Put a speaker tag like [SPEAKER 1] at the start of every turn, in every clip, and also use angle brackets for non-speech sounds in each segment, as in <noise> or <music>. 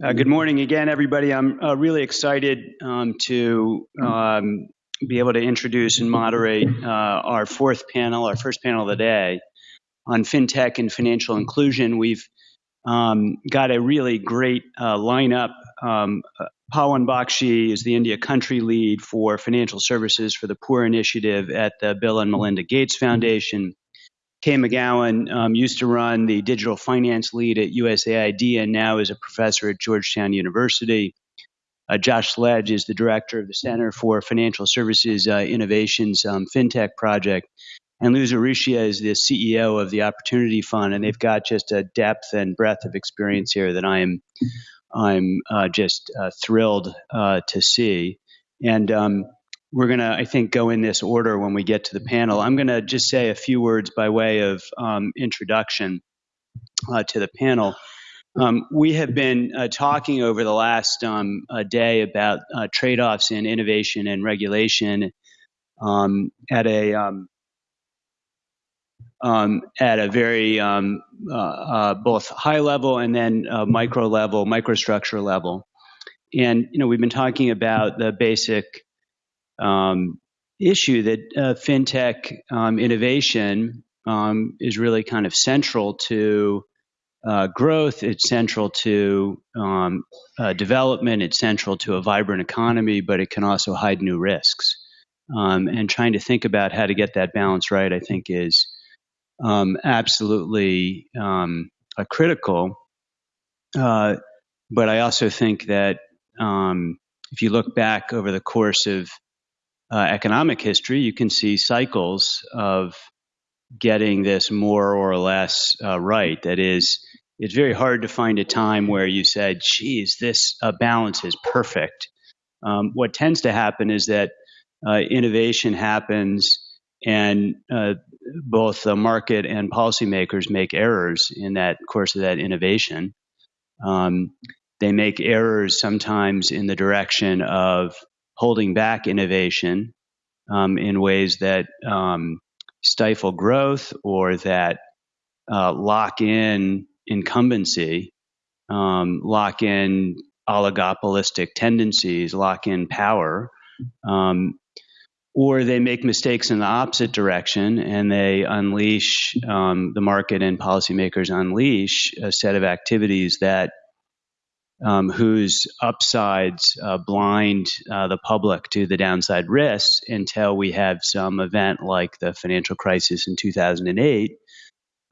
[SPEAKER 1] Uh, good morning again, everybody. I'm uh, really excited um, to um, be able to introduce and moderate uh, our fourth panel, our first panel of the day on fintech and financial inclusion. We've um, got a really great uh, lineup. Um, uh, Pawan Bakshi is the India country lead for financial services for the Poor Initiative at the Bill and Melinda Gates Foundation. Kay McGowan um, used to run the digital finance lead at USAID and now is a professor at Georgetown University. Uh, Josh Sledge is the director of the Center for Financial Services uh, Innovations um, FinTech project. And Luz Urrutia is the CEO of the Opportunity Fund, and they've got just a depth and breadth of experience here that I am, I'm uh, just uh, thrilled uh, to see. And um, we're going to, I think, go in this order when we get to the panel. I'm going to just say a few words by way of um, introduction uh, to the panel. Um, we have been uh, talking over the last um, day about uh, trade offs in innovation and regulation um, at a um, um, at a very uh, uh, both high level and then uh, micro level, microstructure level. And you know, we've been talking about the basic um, issue that uh, fintech um, innovation um, is really kind of central to uh, growth. It's central to um, uh, development. It's central to a vibrant economy, but it can also hide new risks. Um, and trying to think about how to get that balance right, I think, is um, absolutely critical. Uh, but I also think that if you look back over the course of uh, economic history, you can see cycles of getting this more or less uh, right. That is, it's very hard to find a time where you said, geez, this uh, balance is perfect. Um, what tends to happen is that uh, innovation happens and uh, both the market and policymakers make errors in that course of that innovation. Um, they make errors sometimes in the direction of holding back innovation um, in ways that um, stifle growth or that uh, lock in incumbency, um, lock in oligopolistic tendencies, lock in power. Um, or they make mistakes in the opposite direction and they unleash um, the market and policymakers unleash a set of activities that um, whose upsides uh, blind uh, the public to the downside risks until we have some event like the financial crisis in 2008.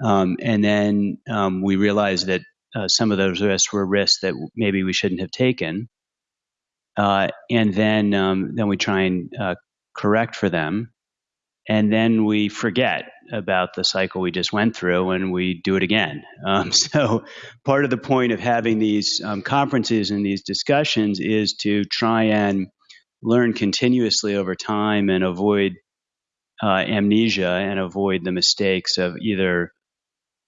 [SPEAKER 1] Um, and then um, we realize that uh, some of those risks were risks that maybe we shouldn't have taken. Uh, and then, um, then we try and uh, correct for them and then we forget about the cycle we just went through and we do it again. <laughs> Um, so, part of the point of having these um, conferences and these discussions is to try and learn continuously over time and avoid uh, amnesia and avoid the mistakes of either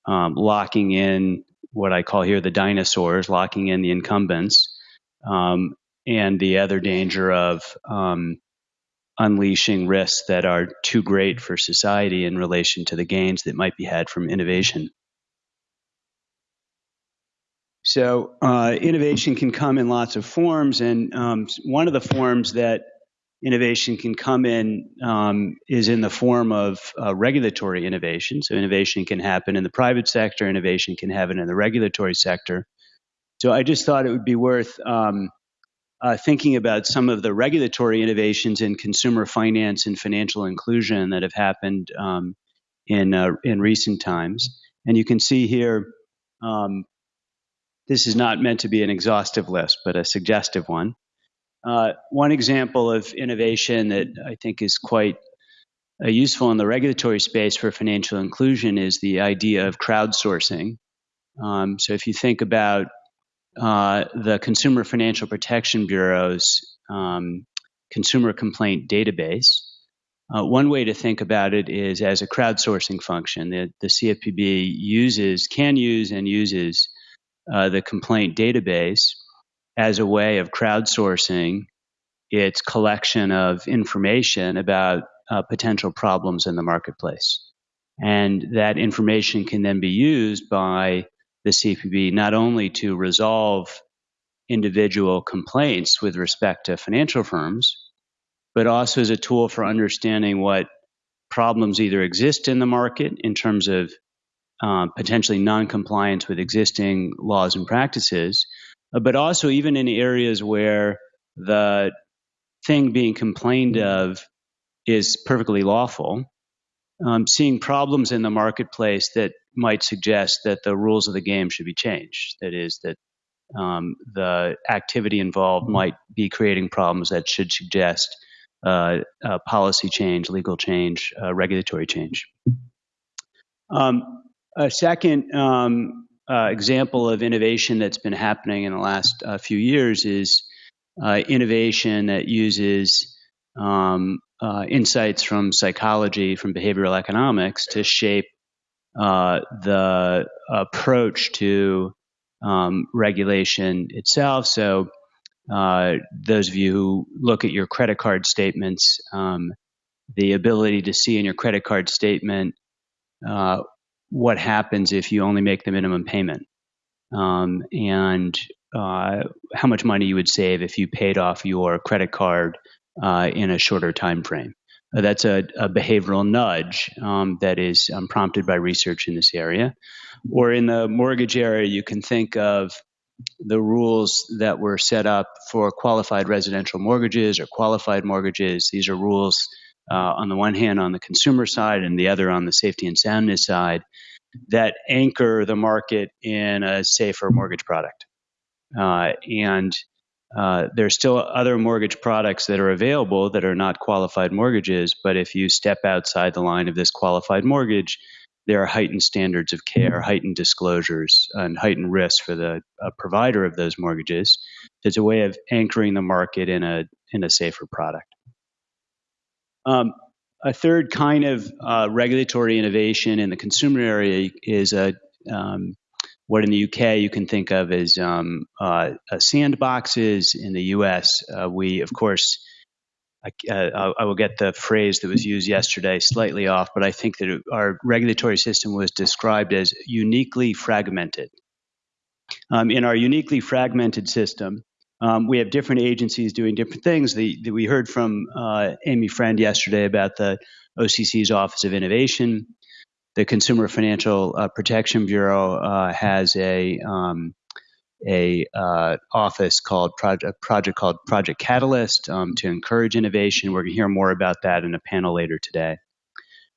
[SPEAKER 1] um, locking in what I call here the dinosaurs, locking in the incumbents, um, and the other danger of um, unleashing risks that are too great for society in relation to the gains that might be had from innovation. So, uh, innovation can come in lots of forms, and um, one of the forms that innovation can come in um, is in the form of uh, regulatory innovation. So, innovation can happen in the private sector, innovation can happen in the regulatory sector. So, I just thought it would be worth um, uh, thinking about some of the regulatory innovations in consumer finance and financial inclusion that have happened um, in uh, in recent times. And you can see here, um, this is not meant to be an exhaustive list, but a suggestive one. Uh, one example of innovation that I think is quite uh, useful in the regulatory space for financial inclusion is the idea of crowdsourcing. Um, so if you think about uh, the Consumer Financial Protection Bureau's um, consumer complaint database. Uh, one way to think about it is as a crowdsourcing function. The, the CFPB uses, can use, and uses uh, the complaint database as a way of crowdsourcing its collection of information about uh, potential problems in the marketplace. And that information can then be used by the CFPB not only to resolve individual complaints with respect to financial firms, but also as a tool for understanding what problems either exist in the market in terms of um, potentially non-compliance with existing laws and practices, but also even in areas where the thing being complained of is perfectly lawful, um, seeing problems in the marketplace that might suggest that the rules of the game should be changed. That is, that um, the activity involved might be creating problems that should suggest uh, policy change, legal change, uh, regulatory change. Um, a second um, uh, example of innovation that's been happening in the last uh, few years is uh, innovation that uses um, uh, insights from psychology, from behavioral economics to shape uh, the approach to um, regulation itself. So, uh, those of you who look at your credit card statements, um, the ability to see in your credit card statement uh, what happens if you only make the minimum payment um, and uh, how much money you would save if you paid off your credit card uh, in a shorter time frame. Uh, that's a, a, behavioral nudge um, that is um, prompted by research in this area. Or in the mortgage area, you can think of the rules that were set up for qualified residential mortgages or qualified mortgages. These are rules uh, on the one hand on the consumer side and the other on the safety and soundness side that anchor the market in a safer mortgage product. Uh, and uh, there's still other mortgage products that are available that are not qualified mortgages, but if you step outside the line of this qualified mortgage, there are heightened standards of care, heightened disclosures, and heightened risk for the uh, provider of those mortgages. It's a way of anchoring the market in a in a safer product. Um, a third kind of uh, regulatory innovation in the consumer area is a um, what in the UK you can think of as um, uh, sandboxes. In the US, uh, we, of course, I, uh, I, will get the phrase that was used yesterday slightly off, but I think that it, our regulatory system was described as uniquely fragmented. Um, in our uniquely fragmented system, um, we have different agencies doing different things. The, the, we heard from uh, Amy Friend yesterday about the OCC's Office of Innovation the Consumer Financial uh, Protection Bureau uh, has a um, a uh, office called project project called Project Catalyst um, to encourage innovation. We're going to hear more about that in a panel later today.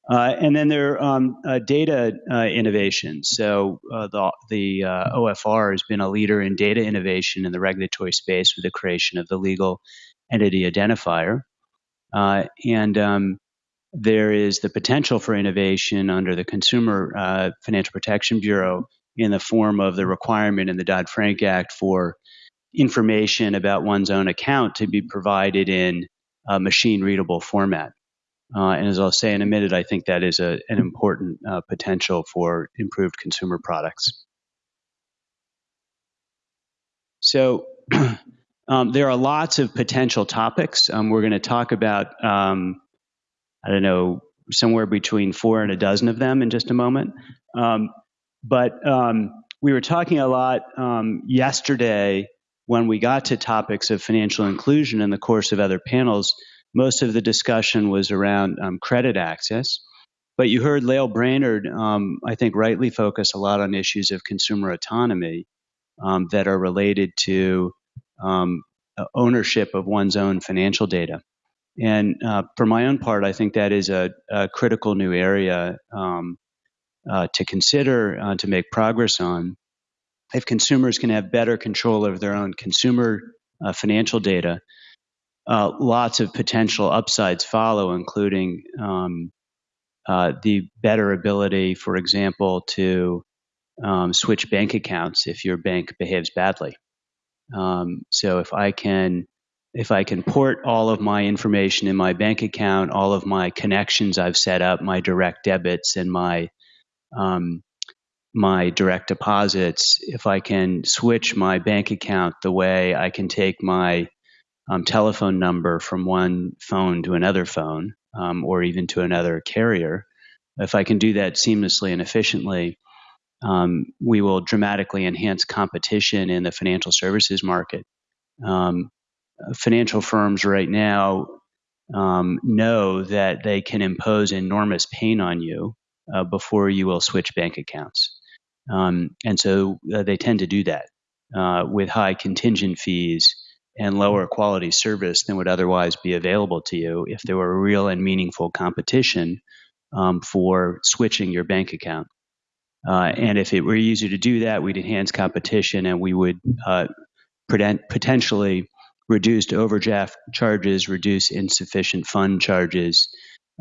[SPEAKER 1] Uh, and then there are um, uh, data innovation. So the the OFR has been a leader in data innovation in the regulatory space with the creation of the legal entity identifier. and um, there is the potential for innovation under the Consumer uh, Financial Protection Bureau in the form of the requirement in the Dodd Frank Act for information about one's own account to be provided in a machine readable format. Uh, and as I'll say in a minute, I think that is a, an important uh, potential for improved consumer products. So <clears throat> um, there are lots of potential topics. Um, we're going to talk about um, I don't know, somewhere between four and a dozen of them in just a moment. Um, but um, we were talking a lot um, yesterday when we got to topics of financial inclusion in the course of other panels. Most of the discussion was around um, credit access. But you heard Lael Brainard, um, I think, rightly focus a lot on issues of consumer autonomy um, that are related to ownership of one's own financial data. And uh, for my own part, I think that is a, a critical new area um, uh, to consider uh, to make progress on. If consumers can have better control over their own consumer uh, financial data, uh, lots of potential upsides follow, including um, uh, the better ability, for example, to um, switch bank accounts if your bank behaves badly. Um, so if I can if I can port all of my information in my bank account, all of my connections I've set up, my direct debits and my um, my direct deposits, if I can switch my bank account the way I can take my um, telephone number from one phone to another phone um, or even to another carrier, if I can do that seamlessly and efficiently, um, we will dramatically enhance competition in the financial services market. Um, financial firms right now um, know that they can impose enormous pain on you uh, before you will switch bank accounts. Um, and so uh, they tend to do that uh, with high contingent fees and lower quality service than would otherwise be available to you if there were real and meaningful competition um, for switching your bank account. Uh, and if it were easier to do that, we'd enhance competition and we would uh, potentially reduce overdraft charges, reduce insufficient fund charges,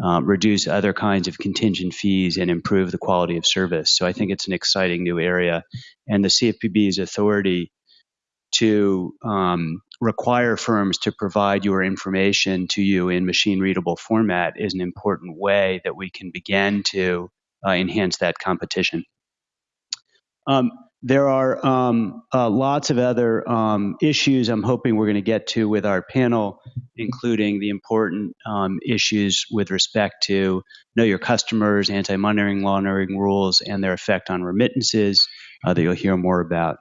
[SPEAKER 1] uh, reduce other kinds of contingent fees, and improve the quality of service. So I think it's an exciting new area. And the CFPB's authority to um, require firms to provide your information to you in machine readable format is an important way that we can begin to uh, enhance that competition. Um, there are um, uh, lots of other um, issues I'm hoping we're going to get to with our panel, including the important um, issues with respect to know your customers, anti-money laundering rules, and their effect on remittances uh, that you'll hear more about.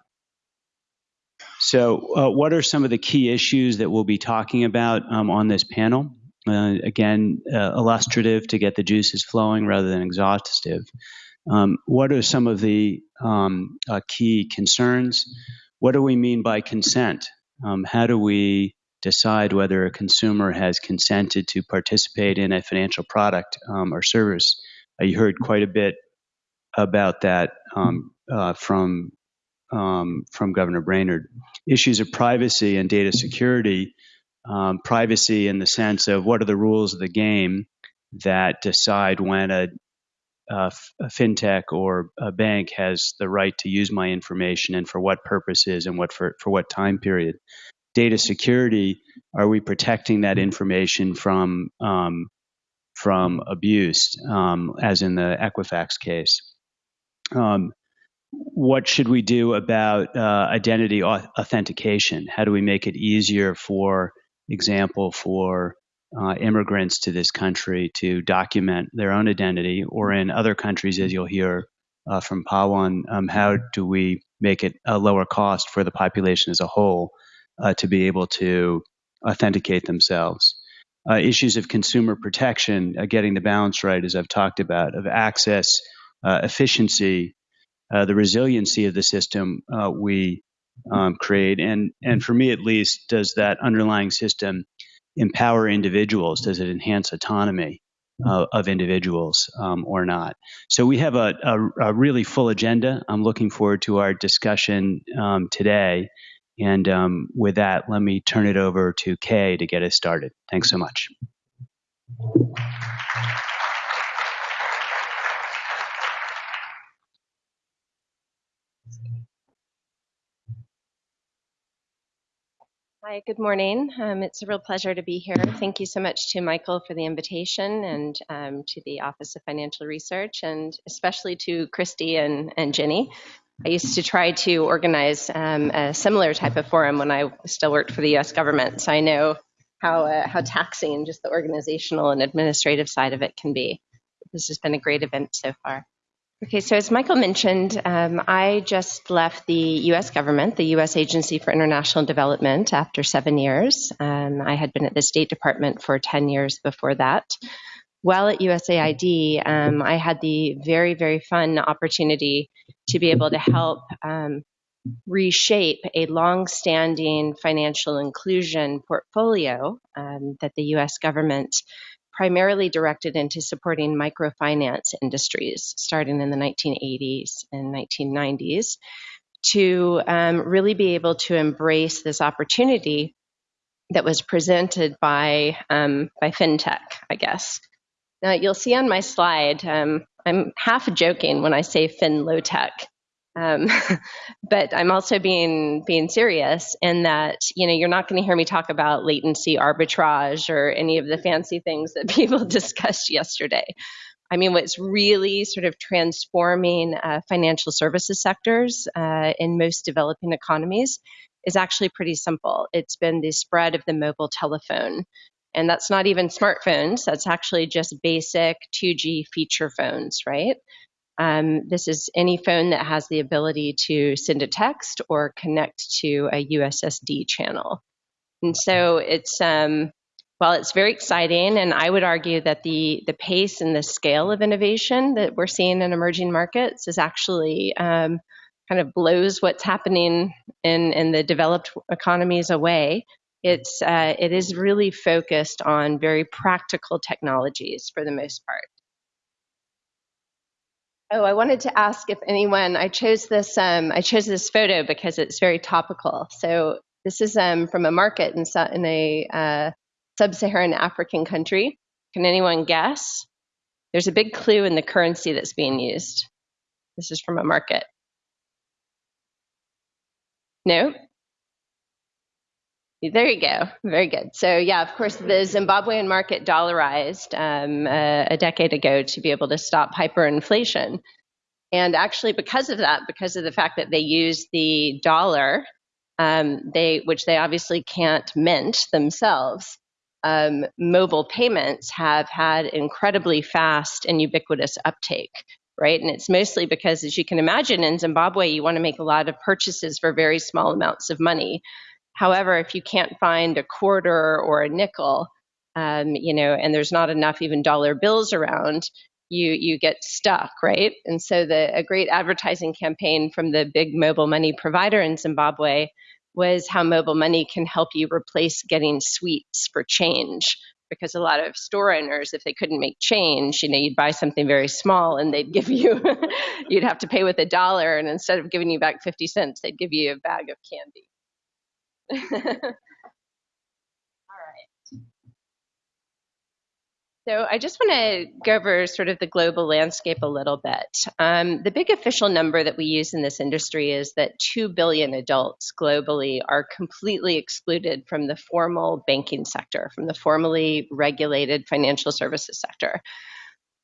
[SPEAKER 1] So, uh, what are some of the key issues that we'll be talking about um, on this panel? Uh, again, uh, illustrative to get the juices flowing rather than exhaustive. Um, what are some of the um, uh, key concerns? What do we mean by consent? Um, how do we decide whether a consumer has consented to participate in a financial product um, or service? Uh, you heard quite a bit about that um, uh, from um, from Governor Brainard. Issues of privacy and data security. privacy in the sense of what are the rules of the game that decide when a uh, fintech or a bank has the right to use my information and for what purposes and what for, for what time period. Data security, are we protecting that information from um, from abuse, um, as in the Equifax case? Um, what should we do about uh, identity authentication? How do we make it easier, for example, for uh, immigrants to this country to document their own identity, or in other countries, as you'll hear uh, from Pawan, um, how do we make it a lower cost for the population as a whole uh, to be able to authenticate themselves? Uh, issues of consumer protection, uh, getting the balance right, as I've talked about, of access, uh, efficiency, the resiliency of the system we um, create, and and for me at least, does that underlying system empower individuals? Does it enhance autonomy uh, of individuals um, or not? So we have a, a, a, really full agenda. I'm looking forward to our discussion um, today. And um, with that, let me turn it over to Kay to get us started. Thanks so much.
[SPEAKER 2] Hi, good morning. Um, it's a real pleasure to be here. Thank you so much to Michael for the invitation and um, to the Office of Financial Research and especially to Christy and, and Ginny. I used to try to organize um, a similar type of forum when I still worked for the US government, so I know how, uh, how taxing just the organizational and administrative side of it can be. This has been a great event so far. Okay, so as Michael mentioned, um, I just left the US government, the US Agency for International Development, after seven years. Um, I had been at the State Department for 10 years before that. While at USAID, um, I had the very, very fun opportunity to be able to help um, reshape a long-standing financial inclusion portfolio um, that the US government primarily directed into supporting microfinance industries starting in the 1980s and 1990s to um, really be able to embrace this opportunity that was presented by um, by fintech, I guess. Now you'll see on my slide, um, I'm half joking when I say fin low tech um, <laughs> but I'm also being being serious in that you know you're not going to hear me talk about latency arbitrage or any of the fancy things that <laughs> people discussed yesterday. I mean, what's really sort of transforming uh, financial services sectors uh, in most developing economies is actually pretty simple. It's been the spread of the mobile telephone. And that's not even smartphones, that's actually just basic 2G feature phones, right? Um, this is any phone that has the ability to send a text or connect to a USSD channel. And so it's um, well, it's very exciting, and I would argue that the the pace and the scale of innovation that we're seeing in emerging markets is actually um, kind of blows what's happening in in the developed economies away. It's uh, it is really focused on very practical technologies for the most part. Oh, I wanted to ask if anyone. I chose this. Um, I chose this photo because it's very topical. So this is um, from a market in, in a uh, sub-Saharan African country. Can anyone guess? There's a big clue in the currency that's being used. This is from a market. No? There you go. Very good. So yeah, of course, the Zimbabwean market dollarized um, a, decade ago to be able to stop hyperinflation. And actually, because of that, because of the fact that they use the dollar, um, they which they obviously can't mint themselves, um, mobile payments have had incredibly fast and ubiquitous uptake, right? And it's mostly because, as you can imagine, in Zimbabwe, you want to make a lot of purchases for very small amounts of money. However, if you can't find a quarter or a nickel, um, you know, and there's not enough even dollar bills around, you you get stuck, right? And so the a great advertising campaign from the big mobile money provider in Zimbabwe was how mobile money can help you replace getting sweets for change. Because a lot of store owners if they couldn't make change you know you'd buy something very small and they'd give you <laughs> you'd have to pay with a dollar. And instead of giving you back 50 cents they'd give you a bag of candy <laughs> So I just want to go over sort of the global landscape a little bit. Um, the big official number that we use in this industry is that 2 billion adults globally are completely excluded from the formal banking sector, from the formally regulated financial services sector.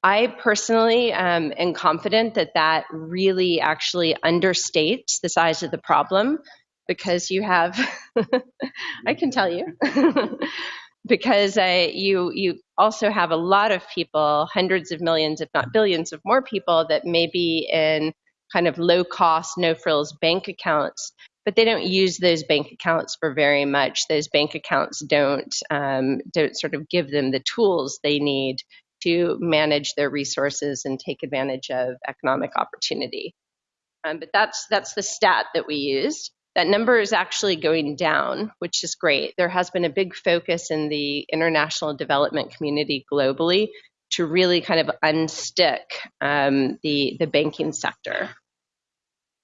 [SPEAKER 2] I personally um, am confident that that really actually understates the size of the problem because you have, <laughs> I can tell you. <laughs> <laughs> because you you also have a lot of people, hundreds of millions, if not billions, of more people that may be in kind of low cost, no frills bank accounts, but they don't use those bank accounts for very much. Those bank accounts don't um, don't sort of give them the tools they need to manage their resources and take advantage of economic opportunity. Um, but that's that's the stat that we used. That number is actually going down, which is great. There has been a big focus in the international development community globally to really kind of unstick um, the, the banking sector.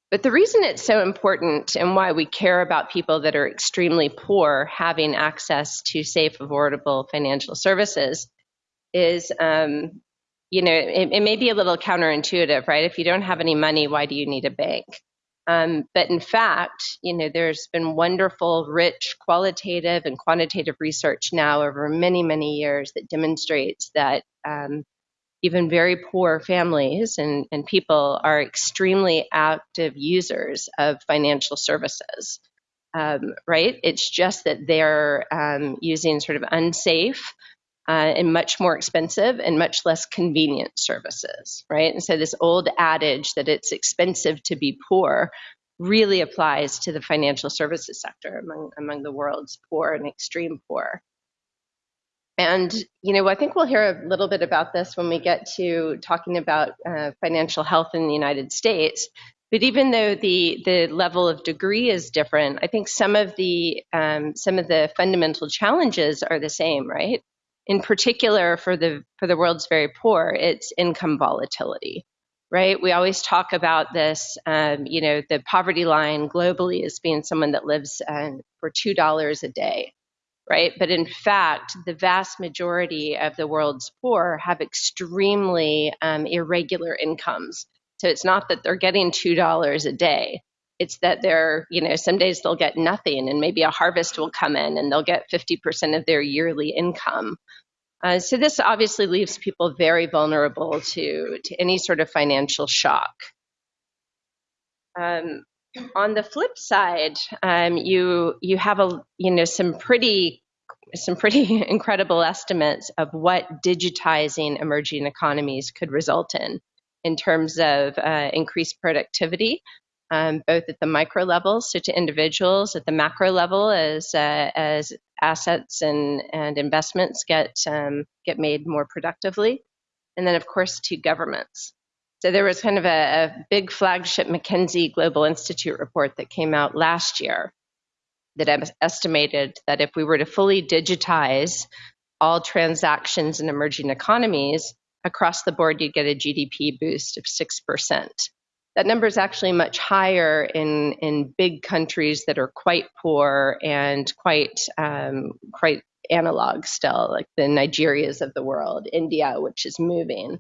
[SPEAKER 2] But the reason it's so important and why we care about people that are extremely poor having access to safe, affordable financial services is, um, you know, it, it may be a little counterintuitive, right? If you don't have any money, why do you need a bank? Um, but in fact, you know, there's been wonderful, rich, qualitative and quantitative research now over many, many years that demonstrates that um, even very poor families and, and people are extremely active users of financial services. Um, right? It's just that they're um, using sort of unsafe uh, and much more expensive and much less convenient services, right? And so this old adage that it's expensive to be poor really applies to the financial services sector among, among the world's poor and extreme poor. And, you know, I think we'll hear a little bit about this when we get to talking about uh, financial health in the United States. But even though the, the level of degree is different, I think some of the um, some of the fundamental challenges are the same, right? In particular for the for the world's very poor, it's income volatility, right? We always talk about this, um, you know, the poverty line globally as being someone that lives uh, for two dollars a day, right? But in fact, the vast majority of the world's poor have extremely um, irregular incomes. So it's not that they're getting two dollars a day. It's that they're, you know, some days they'll get nothing, and maybe a harvest will come in, and they'll get 50% of their yearly income. Uh, so this obviously leaves people very vulnerable to, to any sort of financial shock. Um, on the flip side, um, you you have a you know some pretty some pretty <laughs> incredible estimates of what digitizing emerging economies could result in. in terms of uh, increased productivity, um, both at the micro level, so to individuals, at the macro level, as uh, as assets and, and investments get um, get made more productively, and then of course to governments. So there was kind of a, a big flagship McKinsey Global Institute report that came out last year that estimated that if we were to fully digitize all transactions in emerging economies, across the board, you'd get a GDP boost of 6%. That number is actually much higher in, in big countries that are quite poor and quite, um, quite analog still, like the Nigerias of the world, India, which is moving.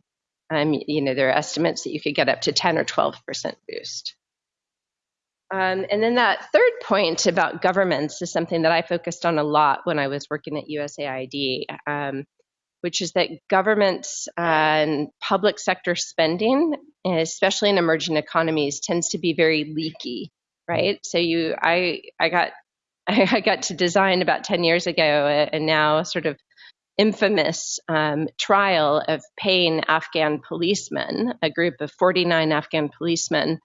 [SPEAKER 2] Um, you know, there are estimates that you could get up to 10 or 12% boost. Um, and then that third point about governments is something that I focused on a lot when I was working at USAID, um, which is that governments and public sector spending, especially in emerging economies, tends to be very leaky, right? So you, I, I got, <laughs> I got to design about 10 years ago, and now sort of infamous um, trial of paying Afghan policemen, a group of 49 Afghan policemen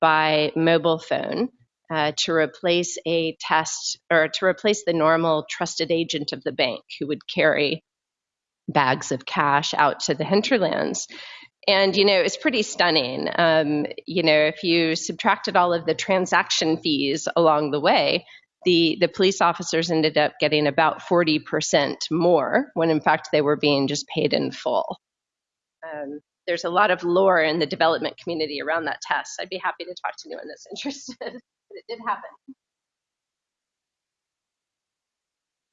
[SPEAKER 2] by mobile phone uh, to replace a test or to replace the normal trusted agent of the bank who would carry bags of cash out to the hinterlands. And, you know, it's pretty stunning. Um, you know, if you subtracted all of the transaction fees along the way, the, the police officers ended up getting about 40% more when in fact they were being just paid in full. Um, there's a lot of lore in the development community around that test. I'd be happy to talk to anyone that's <laughs> interested, but it did happen.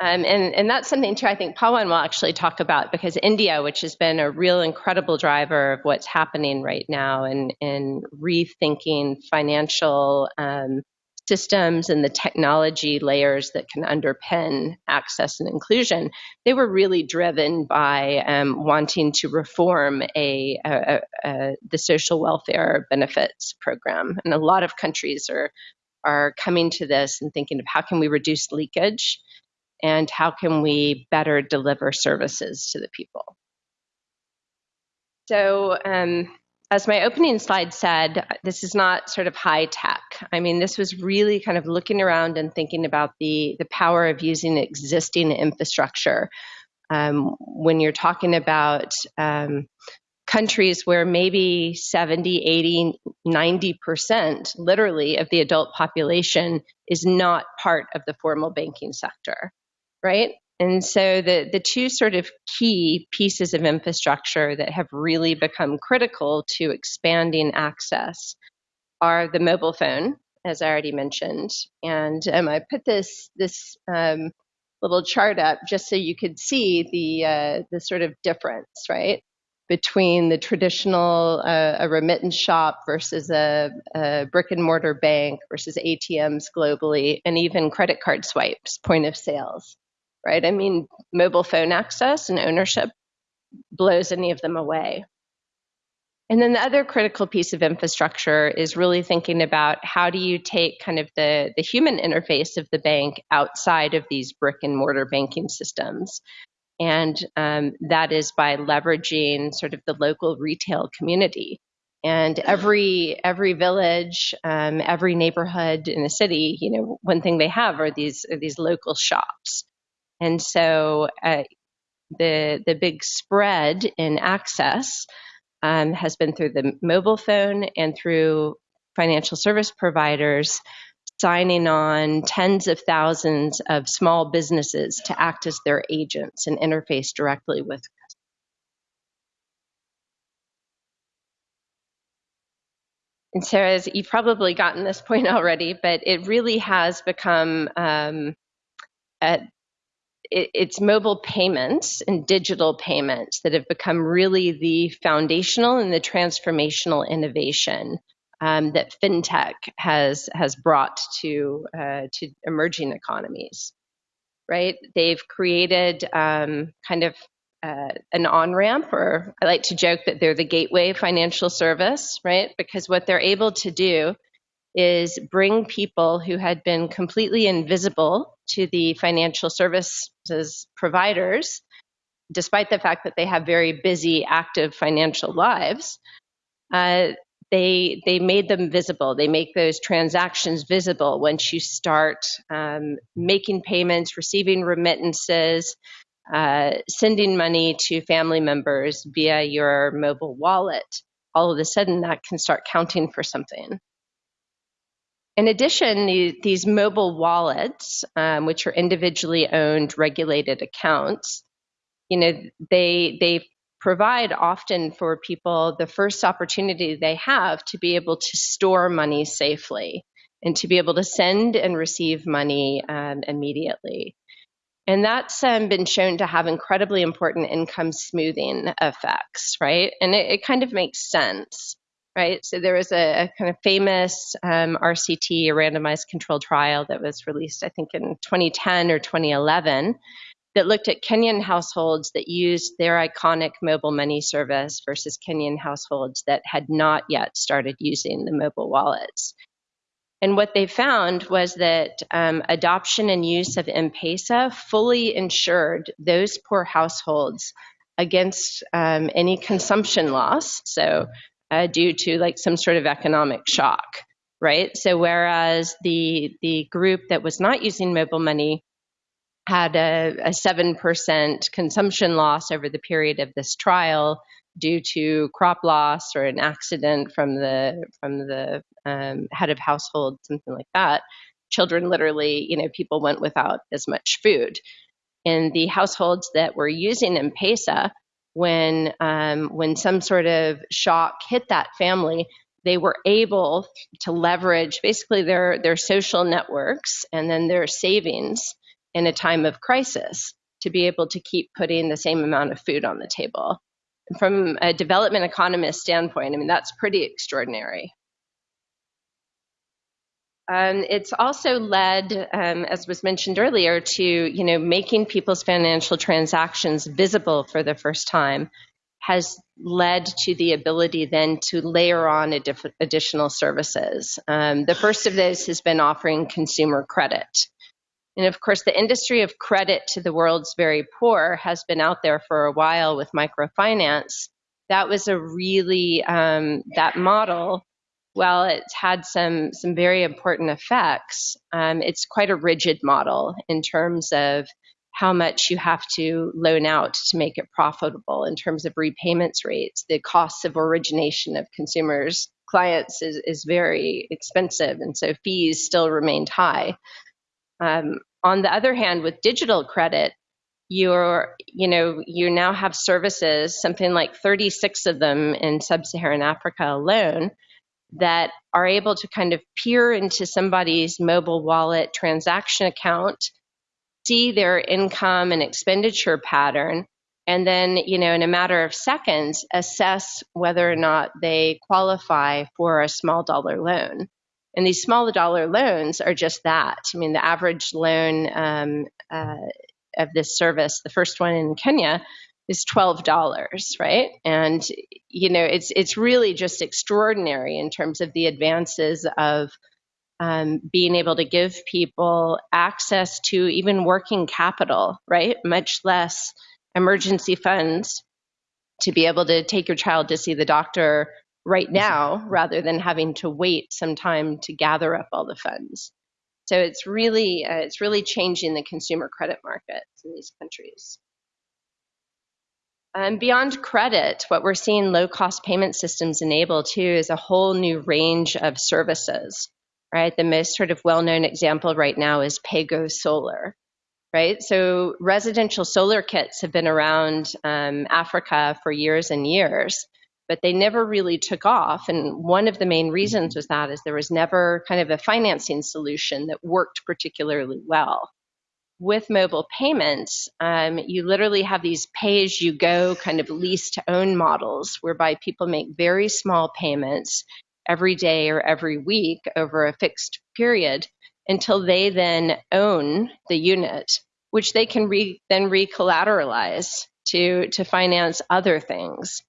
[SPEAKER 2] Um, and, and that's something too I think Pawan will actually talk about because India, which has been a real incredible driver of what's happening right now in, in rethinking financial um, systems and the technology layers that can underpin access and inclusion, they were really driven by um, wanting to reform a, a, a, the social welfare benefits program. And a lot of countries are are coming to this and thinking of how can we reduce leakage and how can we better deliver services to the people. So um, as my opening slide said, this is not sort of high tech. I mean, this was really kind of looking around and thinking about the, the power of using existing infrastructure. Um, when you're talking about um, countries where maybe 70, 80, 90% literally of the adult population is not part of the formal banking sector, right? And so the, the two sort of key pieces of infrastructure that have really become critical to expanding access are the mobile phone, as I already mentioned. And um, I put this, this um, little chart up just so you could see the, uh, the sort of difference, right? Between the traditional uh, a remittance shop versus a, a brick and mortar bank versus ATMs globally, and even credit card swipes, point of sales right? I mean, mobile phone access and ownership blows any of them away. And then the other critical piece of infrastructure is really thinking about how do you take kind of the, the human interface of the bank outside of these brick and mortar banking systems. And um, that is by leveraging sort of the local retail community. And every every village, um, every neighborhood in a city, you know, one thing they have are these are these local shops and so uh, the, the big spread in access um, has been through the mobile phone and through financial service providers signing on tens of thousands of small businesses to act as their agents and interface directly with And as you've probably gotten this <laughs> point already, but it really has become um, a, it, it's mobile payments and digital payments that have become really the foundational and the transformational innovation um, that fintech has has brought to uh, to emerging economies. Right? They've created um, kind of uh, an on ramp, or I like to joke that they're the gateway financial service, right? Because what they're able to do is bring people who had been completely invisible to the financial services providers, despite the fact that they have very busy, active financial lives. uh, they they made them visible. They make those transactions visible once you start um, making payments, receiving remittances, uh, sending money to family members via your mobile wallet. All of a sudden, that can start counting for something. In addition, these mobile wallets, um, which are individually owned regulated accounts, you know, they they provide often for people the first opportunity they have to be able to store money safely and to be able to send and receive money um, immediately. And that's um, been shown to have incredibly important income smoothing effects, right? And it, it kind of makes sense, right? So there was a, a kind of famous um, RCT, a randomized controlled trial that was released, I think, in 2010 or 2011, that looked at Kenyan households that used their iconic mobile money service versus Kenyan households that had not yet started using the mobile wallets. And what they found was that um, adoption and use of M-Pesa fully insured those poor households against um, any consumption loss. So, uh, due to like some sort of economic shock, right? So, whereas the the group that was not using mobile money had a, a 7% consumption loss over the period of this trial due to crop loss or an accident from the from the um, head of household, something like that. Children literally, you know, people went without as much food. In the households that were using M-Pesa, when um, when some sort of shock hit that family, they were able to leverage basically their their social networks and then their savings in a time of crisis to be able to keep putting the same amount of food on the table. From a development economist standpoint, I mean, that's pretty extraordinary. Um, it's also led, um, as was mentioned earlier, to you know making people's financial transactions visible for the first time has led to the ability then to layer on additional services. Um, the first of those has been offering consumer credit. And of course, the industry of credit to the world's very poor has been out there for a while with microfinance. That was a really, um, that model, while it's had some, some very important effects, um, it's quite a rigid model in terms of how much you have to loan out to make it profitable in terms of repayments rates. The costs of origination of consumers, clients is, is very expensive, and so fees still remained high. Um, on the other hand, with digital credit, you're, you know, you now have services, something like 36 of them in sub-Saharan Africa alone, that are able to kind of peer into somebody's mobile wallet transaction account, see their income and expenditure pattern, and then, you know, in a matter of seconds, assess whether or not they qualify for a small dollar loan. And these small dollar loans are just that. I mean, the average loan um, uh, of this service, the first one in Kenya, is twelve dollars, right? And you know, it's it's really just extraordinary in terms of the advances of um, being able to give people access to even working capital, right? Much less emergency funds to be able to take your child to see the doctor right now rather than having to wait some time to gather up all the funds. So it's really uh, it's really changing the consumer credit markets in these countries. Um, beyond credit, what we're seeing low cost payment systems enable too is a whole new range of services. Right, the most sort of well known example right now is PayGo Solar. Right, so residential solar kits have been around um, Africa for years and years, but they never really took off. And one of the main reasons was that is there was never kind of a financing solution that worked particularly well. With mobile payments, um, you literally have these pay-as-you-go kind of lease-to-own models, whereby people make very small payments every day or every week over a fixed period until they then own the unit, which they can re- then recollateralize to to finance other things.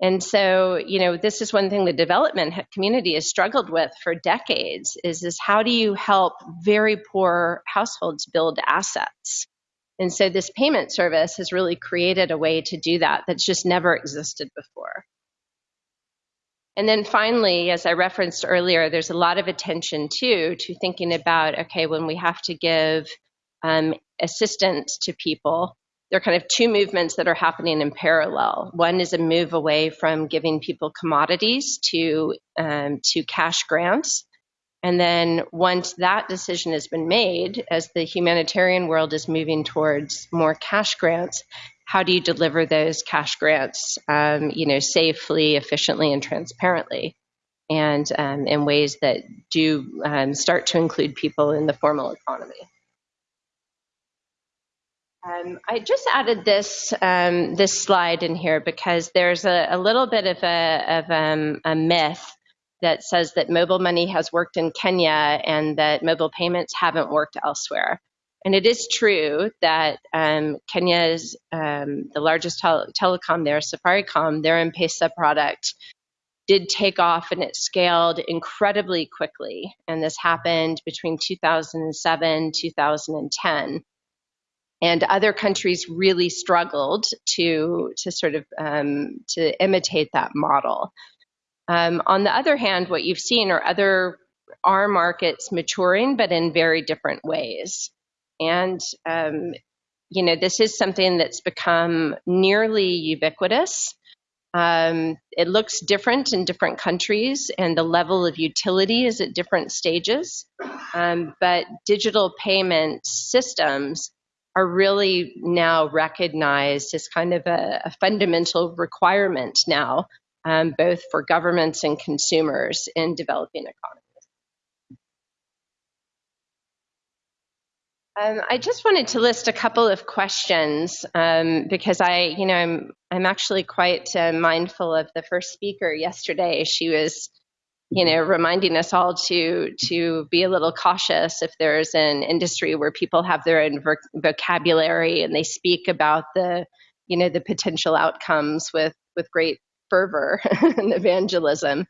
[SPEAKER 2] And so, you know, this is one thing the development community has struggled with for decades is is how do you help very poor households build assets? And so this payment service has really created a way to do that that's just never existed before. And then finally, as I referenced earlier, there's a lot of attention too to thinking about okay, when we have to give um, assistance to people, there are kind of two movements that are happening in parallel. One is a move away from giving people commodities to um, to cash grants, and then once that decision has been made, as the humanitarian world is moving towards more cash grants, how do you deliver those cash grants, um, you know, safely, efficiently, and transparently, and um, in ways that do um, start to include people in the formal economy? Um, I just added this um, this slide in here because there's a, a little bit of a, of um, a myth that says that mobile money has worked in Kenya and that mobile payments haven't worked elsewhere. And it is true that um, Kenya is um, the largest tel- telecom there, Safaricom, their M-Pesa product did take off and it scaled incredibly quickly. And this happened between 2007 2010 and other countries really struggled to to sort of um, to imitate that model. Um, on the other hand, what you've seen are other are markets maturing, but in very different ways. And um, you know, this is something that's become nearly ubiquitous. Um, it looks different in different countries, and the level of utility is at different stages. Um, but digital payment systems are really now recognized as kind of a, a fundamental requirement now, um, both for governments and consumers in developing economies. Um, I just wanted to list a couple of questions um, because I, you know, I'm I'm actually quite uh, mindful of the first speaker yesterday. She was you know, reminding us all to to be a little cautious if there's an industry where people have their own vocabulary and they speak about the, you know, the potential outcomes with with great fervor <laughs> and evangelism.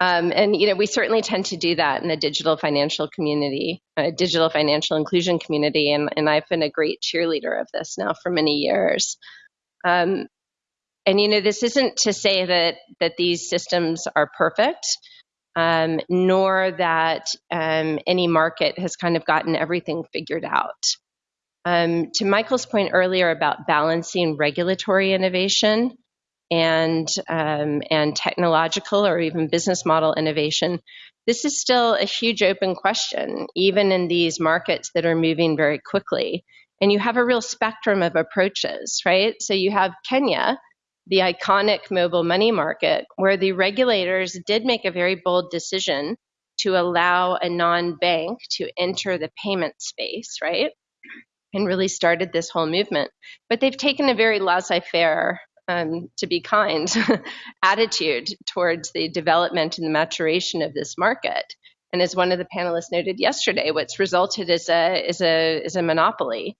[SPEAKER 2] Um, and you know, we certainly tend to do that in the digital financial community, uh, digital financial inclusion community, and, and I've been a great cheerleader of this now for many years. Um, and you know, this isn't to say that that these systems are perfect um, nor that um, any market has kind of gotten everything figured out. Um, to Michael's point earlier about balancing regulatory innovation and um, and technological or even business model innovation, this is still a huge open question, even in these markets that are moving very quickly. And you have a real spectrum of approaches, right? So you have Kenya, the iconic mobile money market, where the regulators did make a very bold decision to allow a non bank to enter the payment space, right? And really started this whole movement. But they've taken a very laissez faire, um, to be kind, <laughs> attitude towards the development and the maturation of this market. And as one of the panelists noted yesterday, what's resulted is a, is a, is a monopoly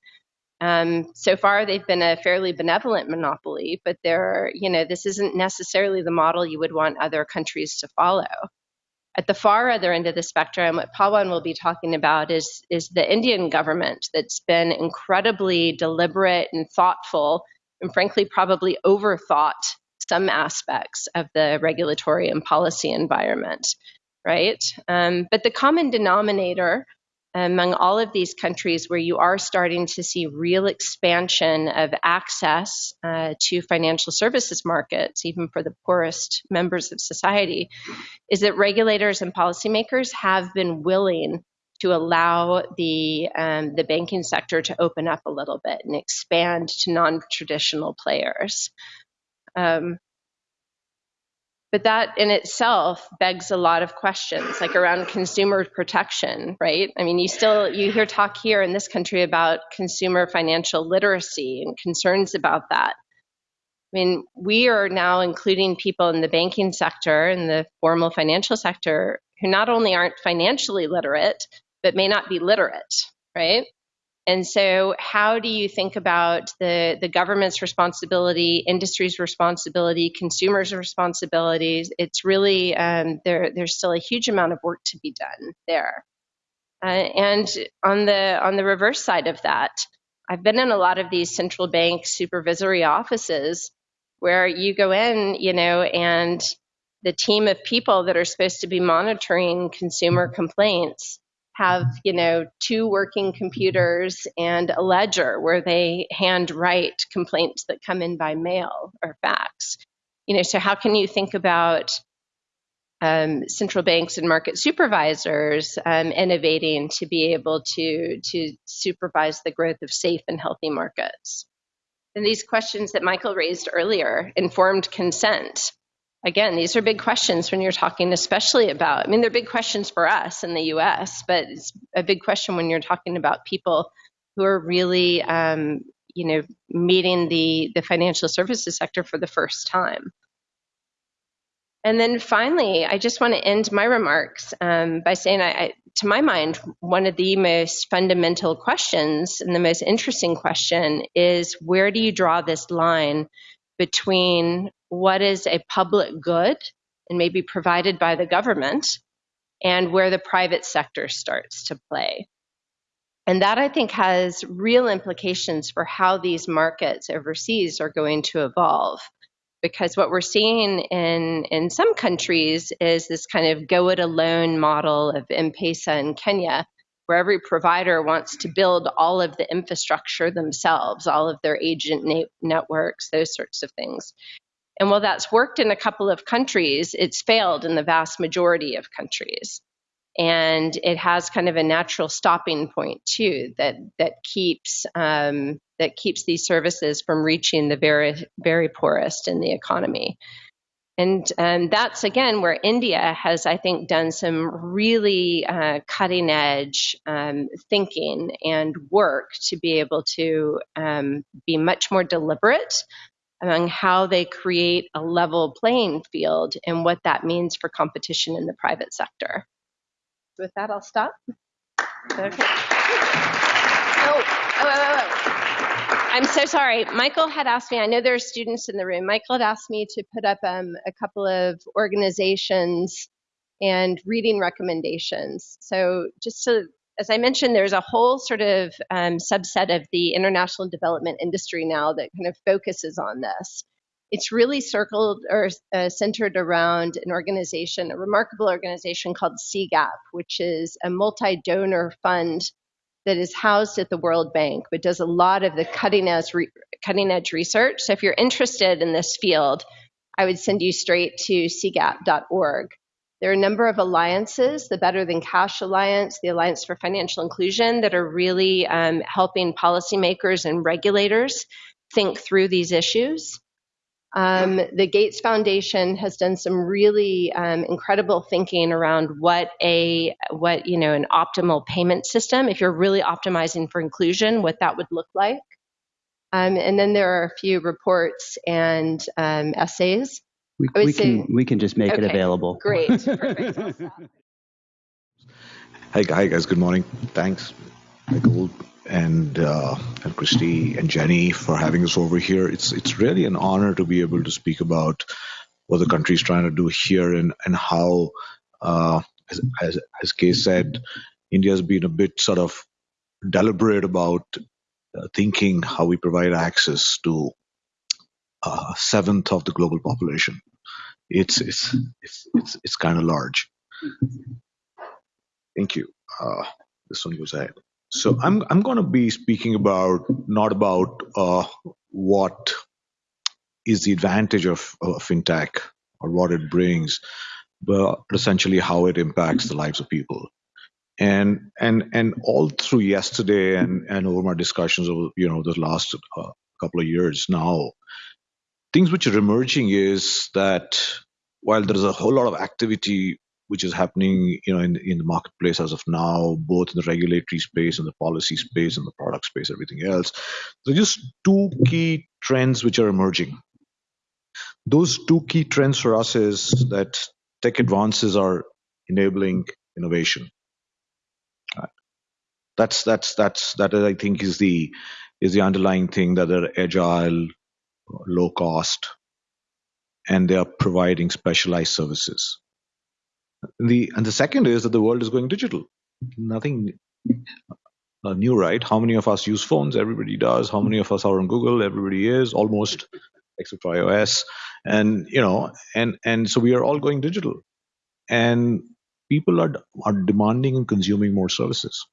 [SPEAKER 2] um, so far, they've been a fairly benevolent monopoly, but they're, you know, this isn't necessarily the model you would want other countries to follow. At the far other end of the spectrum, what Pawan will be talking about is, is the Indian government that's been incredibly deliberate and thoughtful, and frankly, probably overthought some aspects of the regulatory and policy environment, right? Um, but the common denominator among all of these countries where you are starting to see real expansion of access uh, to financial services markets, even for the poorest members of society, is that regulators and policymakers have been willing to allow the um, the banking sector to open up a little bit and expand to non-traditional players. Um, but that in itself begs a lot of questions, like around consumer protection, right? I mean, you still you hear talk here in this country about consumer financial literacy and concerns about that. I mean, we are now including people in the banking sector and the formal financial sector who not only aren't financially literate, but may not be literate, right? And so, how do you think about the, the government's responsibility, industry's responsibility, consumers' responsibilities? It's really um, there. There's still a huge amount of work to be done there. Uh, and on the on the reverse side of that, I've been in a lot of these central bank supervisory offices where you go in, you know, and the team of people that are supposed to be monitoring consumer complaints have you know two working computers and a ledger where they handwrite complaints that come in by mail or fax. You know so how can you think about um, central banks and market supervisors um, innovating to be able to to supervise the growth of safe and healthy markets? And these questions that michael raised earlier informed consent again, these are big questions when you're talking, especially about, I mean, they're big questions for us in the US, but it's a big question when you're talking about people who are really, um, you know, meeting the, the financial services sector for the first time. And then finally, I just want to end my remarks um, by saying, I, I, to my mind, one of the most fundamental questions and the most interesting question is where do you draw this line between what is a public good and maybe provided by the government and where the private sector starts to play. And that I think has real implications for how these markets overseas are going to evolve. Because what we're seeing in, in some countries is this kind of go it alone model of M-Pesa in Kenya, where every provider wants to build all of the infrastructure themselves, all of their agent na- networks, those sorts of things. And while that's worked in a couple of countries, it's failed in the vast majority of countries. And it has kind of a natural stopping point too that that keeps um, that keeps these services from reaching the very very poorest in the economy. And um, that's again where India has, I think, done some really uh, cutting edge um, thinking and work to be able to um, be much more deliberate among how they create a level playing field and what that means for competition in the private sector. With that, I'll stop. Okay. Oh, oh, oh, oh. I'm so sorry. Michael had asked me, I know there are students in the room. Michael had asked me to put up um, a couple of organizations and reading recommendations. So, just to, as I mentioned, there's a whole sort of um, subset of the international development industry now that kind of focuses on this. It's really circled or uh, centered around an organization, a remarkable organization called CGAP, which is a multi donor fund that is housed at the World Bank, but does a lot of the cutting edge, cutting edge research. So if you're interested in this field, I would send you straight to cgap.org. There are a number of alliances, the Better Than Cash Alliance, the Alliance for Financial Inclusion, that are really um, helping policymakers and regulators think through these issues. Um, the Gates Foundation has done some really um, incredible thinking around what a what you know an optimal payment system, if you're really optimizing for inclusion, what that would look like. Um, and then there are a few reports and um, essays.
[SPEAKER 1] We, we say, can we can just make
[SPEAKER 2] okay,
[SPEAKER 1] it available.
[SPEAKER 2] Great, perfect.
[SPEAKER 3] hi, hi guys. Good morning. Thanks, Michael and uh, and Christy and Jenny for having us over here. It's it's really an honor to be able to speak about what the country is trying to do here and and how, uh, as, as as Kay said, India has been a bit sort of deliberate about uh, thinking how we provide access to a uh, seventh of the global population. It's it's it's it's, it's kind of large. Thank you. Uh, this one goes ahead. So I'm I'm going to be speaking about not about uh, what is the advantage of, of fintech or what it brings, but essentially how it impacts the lives of people. And and and all through yesterday and and over my discussions over you know the last uh, couple of years now, things which are emerging is that while there is a whole lot of activity which is happening you know in, in the marketplace as of now both in the regulatory space and the policy space and the product space everything else. So just two key trends which are emerging. Those two key trends for us is that tech advances are enabling innovation. That's that's that's that i think is the is the underlying thing that they're agile low cost and they are providing specialized services the and the second is that the world is going digital. Nothing uh, new, right? How many of us use phones? Everybody does. How many of us are on Google? Everybody is almost, except for iOS. and you know and and so we are all going digital and people are are demanding and consuming more services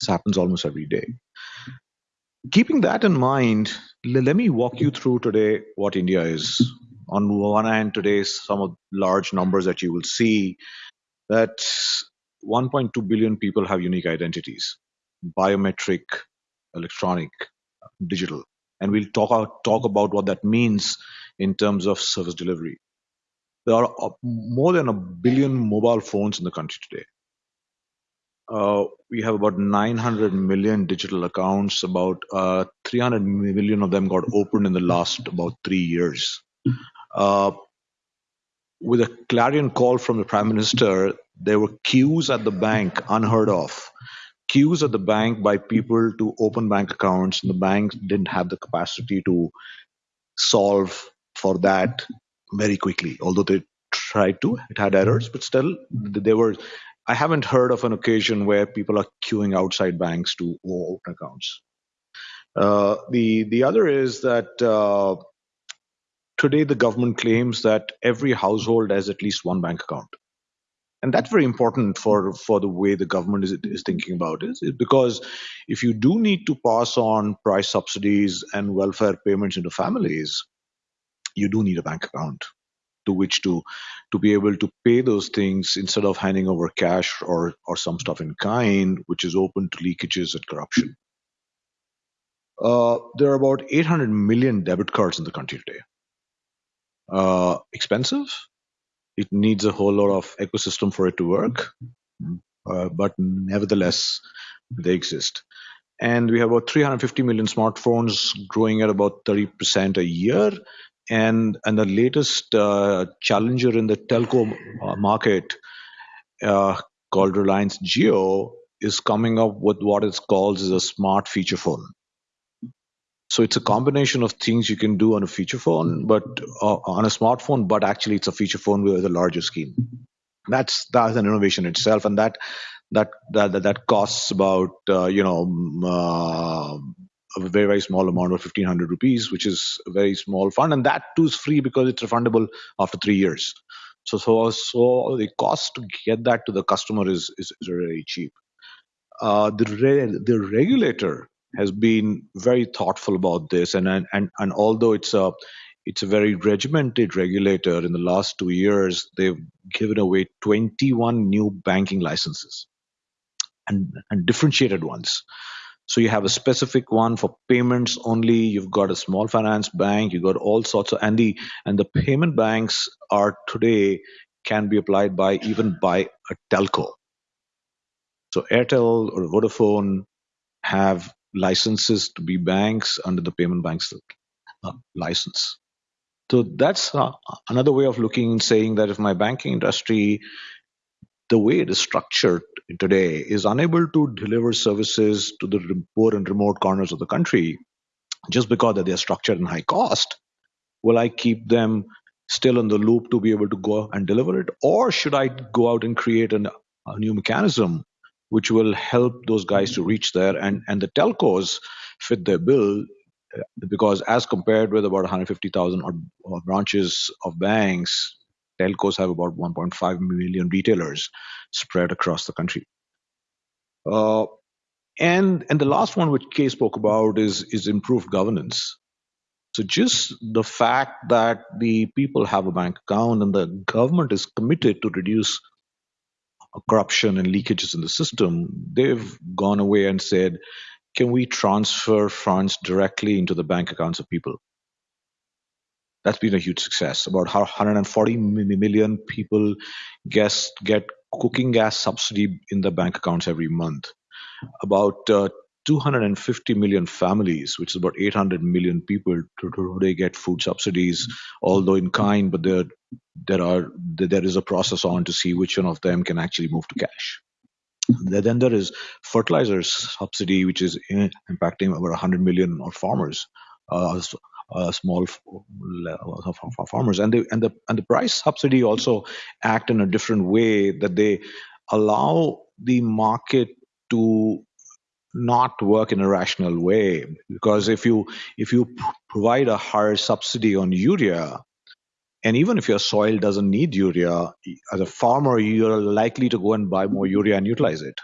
[SPEAKER 3] this happens almost every day keeping that in mind let me walk you through today what india is. On one hand today some of large numbers that you will see that 1.2 billion people have unique identities biometric electronic digital. And we'll talk talk about what that means in terms of service delivery. There are uh, more than a billion mobile phones in the country today uh, we have about 900 million digital accounts about uh, 300 million of them got opened in the last about three years uh, with a clarion call from the prime minister, there were queues at the bank, unheard of. Queues at the bank by people to open bank accounts, and the banks didn't have the capacity to solve for that very quickly. Although they tried to, it had errors, but still, they were. I haven't heard of an occasion where people are queuing outside banks to open accounts. Uh, the the other is that uh, today the government claims that every household has at least one bank account and that's very important for for the way the government is, is thinking about it because if you do need to pass on price subsidies and welfare payments into families you do need a bank account to which to to be able to pay those things instead of handing over cash or or some stuff in kind which is open to leakages and corruption uh, there are about 800 million debit cards in the country today uh, expensive. It needs a whole lot of ecosystem for it to work, uh, but nevertheless, they exist. And we have about 350 million smartphones growing at about 30% a year. And, and the latest uh, challenger in the telco uh, market uh, called Reliance Jio is coming up with what it calls as a smart feature phone. So it's a combination of things you can do on a feature phone, but uh, on a smartphone, but actually it's a feature phone with a larger screen. That's that's an innovation itself, and that that that that costs about uh, you know uh, a very very small amount of fifteen hundred rupees, which is a very small fund, and that too is free because it's refundable after three years. So so so the cost to get that to the customer is is, is very cheap. Uh, the re- the regulator has been very thoughtful about this, and and and although it's a it's a very regimented regulator. In the last two years, they've given away 21 new banking licenses and, and differentiated ones. So you have a specific one for payments only. You've got a small finance bank. You've got all sorts of and the and the payment banks are today can be applied by even by a telco. So Airtel or Vodafone have licenses to be banks under the payment banks uh, license. So that's uh, another way of looking and saying that if my banking industry, the way it is structured today, is unable to deliver services to the poor and remote corners of the country, just because they are structured and high cost, will I keep them still in the loop to be able to go and deliver it, or should I go out and create an, a new mechanism which will help those guys to reach there. And, and the telcos fit their bill because as compared with about 150,000 branches of banks, telcos have about 1.5 million retailers spread across the country. Uh, and and the last one which Kay spoke about is is improved governance. So just the fact that the people have a bank account and the government is committed to reduce corruption and leakages in the system, they've gone away and said, can we transfer funds directly into the bank accounts of people? That's been a huge success. About 140 million people get cooking gas subsidy in their bank accounts every month. About uh, 250 million families, which is about 800 million people, today get food subsidies, although in kind, but there there are there is a process on to see which one of them can actually move to cash. Then there is fertilizer subsidy, which is impacting over 100 million farmers, uh, uh, small farmers, and the and the and the price subsidy also act in a different way that they allow the market to not work in a rational way because if you if you provide a higher subsidy on urea And even if your soil doesn't need urea, as a farmer, you're likely to go and buy more urea and utilize it.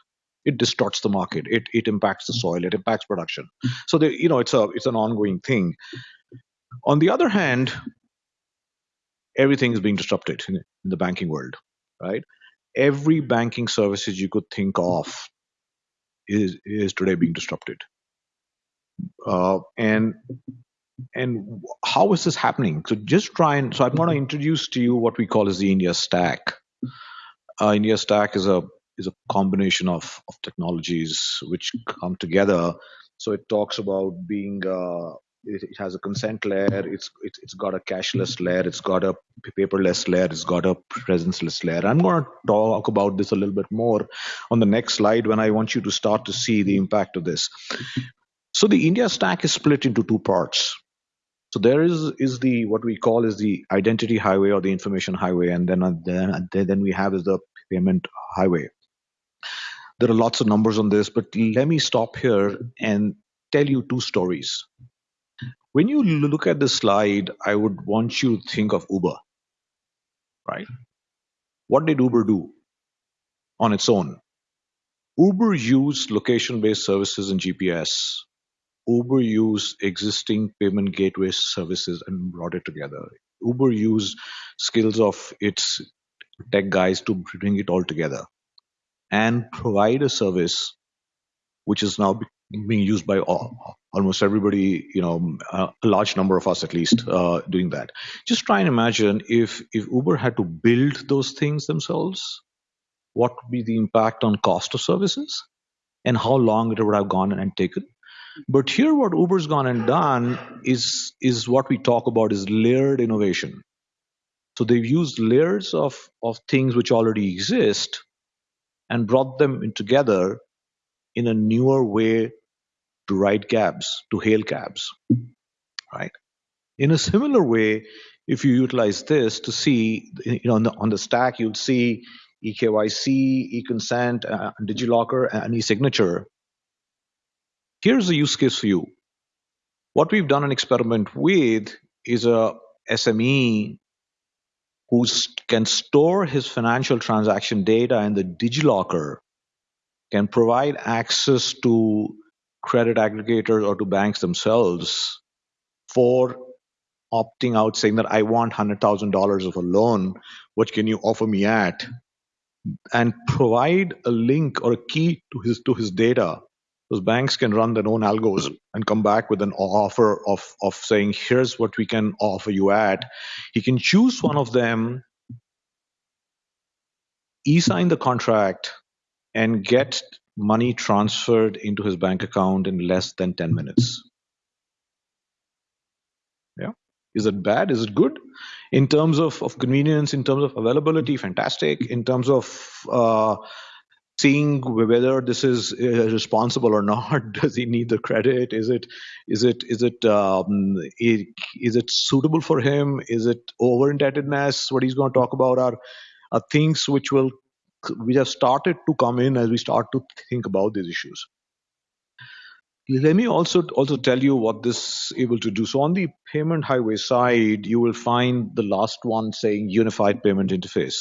[SPEAKER 3] It distorts the market. It it impacts the soil. It impacts production. So the, you know it's a it's an ongoing thing. On the other hand, everything is being disrupted in, the banking world, right? Every banking services you could think of is is today being disrupted. Uh, and and how is this happening? So just try and so I'm going to introduce to you what we call as the India Stack. Uh, India Stack is a is a combination of of technologies which come together. So it talks about being uh, it, it, has a consent layer. It's, it's it's got a cashless layer. It's got a paperless layer. It's got a presenceless layer. I'm going to talk about this a little bit more on the next slide when I want you to start to see the impact of this. So the India stack is split into two parts. So there is is the what we call is the identity highway or the information highway, and then then then we have is the payment highway. There are lots of numbers on this, but let me stop here and tell you two stories. When you look at this slide, I would want you to think of Uber, right? What did Uber do on its own? Uber used location-based services and GPS. Uber used existing payment gateway services and brought it together. Uber used skills of its tech guys to bring it all together and provide a service which is now being used by all, almost everybody, you know, a large number of us at least uh, doing that. Just try and imagine if if Uber had to build those things themselves, what would be the impact on cost of services, and how long it would have gone and taken. But here, what Uber's gone and done is is what we talk about is layered innovation. So they've used layers of of things which already exist and brought them together in a newer way to ride cabs, to hail cabs, right? In a similar way, if you utilize this to see, you know, on the, on the stack, you'll see eKYC, eConsent, uh, DigiLocker, and eSignature. Here's a use case for you. What we've done an experiment with is a SME who can store his financial transaction data in the DigiLocker, can provide access to credit aggregators or to banks themselves for opting out saying that I want $100,000 of a loan. What can you offer me at? And provide a link or a key to his to his data. Those banks can run their own algos and come back with an offer of, of saying, here's what we can offer you at. He can choose one of them, e-sign the contract, and get money transferred into his bank account in less than 10 minutes. Yeah. Is it bad? Is it good? In terms of, of convenience, in terms of availability, fantastic. In terms of uh, seeing whether this is uh, responsible or not, <laughs> does he need the credit? Is it is it is it um, is it suitable for him? Is it over indebtedness? What he's going to talk about are are things which will we have started to come in as we start to think about these issues. Let me also also tell you what this is able to do. So on the payment highway side, you will find the last one saying unified payment interface.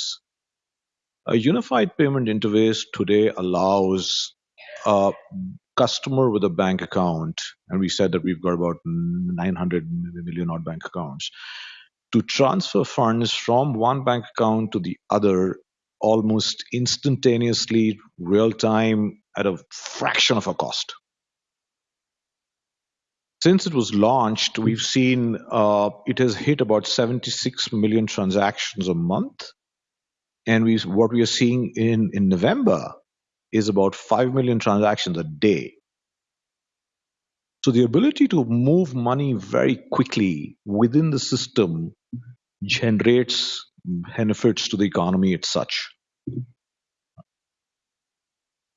[SPEAKER 3] A unified payment interface today allows a customer with a bank account, and we said that we've got about 900 million odd bank accounts, to transfer funds from one bank account to the other almost instantaneously, real time, at a fraction of a cost. Since it was launched, we've seen uh, it has hit about 76 million transactions a month. And we, what we are seeing in, in November is about 5 million transactions a day. So the ability to move money very quickly within the system generates benefits to the economy as such.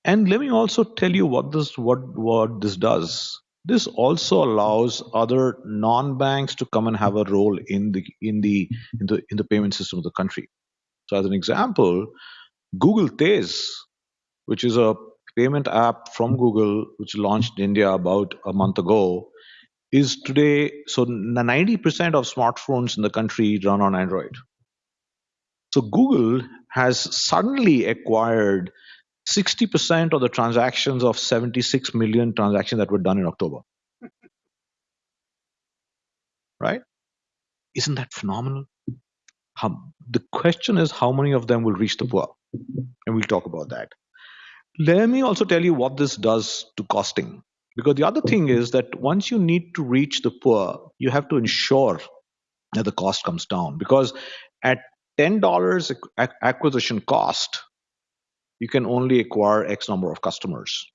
[SPEAKER 3] And let me also tell you what this what what this does. This also allows other non-banks to come and have a role in the in the in the in the payment system of the country. So, as an example, Google Tez, which is a payment app from Google, which launched in India about a month ago, is today so 90% of smartphones in the country run on Android. So Google has suddenly acquired 60% of the transactions of 76 million transactions that were done in October. Right? Isn't that phenomenal? How, the question is how many of them will reach the poor? And we'll talk about that. Let me also tell you what this does to costing. Because the other thing is that once you need to reach the poor, you have to ensure that the cost comes down. Because at $10 acquisition cost, you can only acquire X number of customers.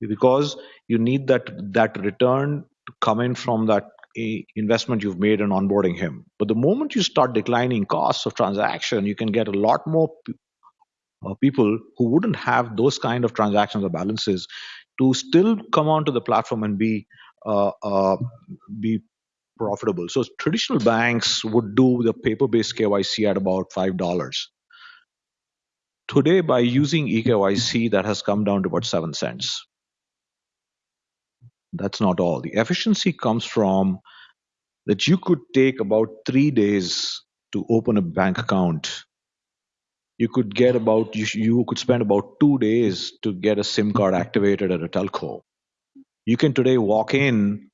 [SPEAKER 3] Because you need that, that return to come in from that investment you've made in onboarding him. But the moment you start declining costs of transaction, you can get a lot more uh, people who wouldn't have those kind of transactions or balances to still come onto the platform and be uh, uh, be profitable. So traditional banks would do the paper-based KYC at about five dollars. Today, by using eKYC, that has come down to about seven cents. That's not all. The efficiency comes from that you could take about three days to open a bank account you could get about you, you could spend about two days to get a sim card activated at a telco you can today walk in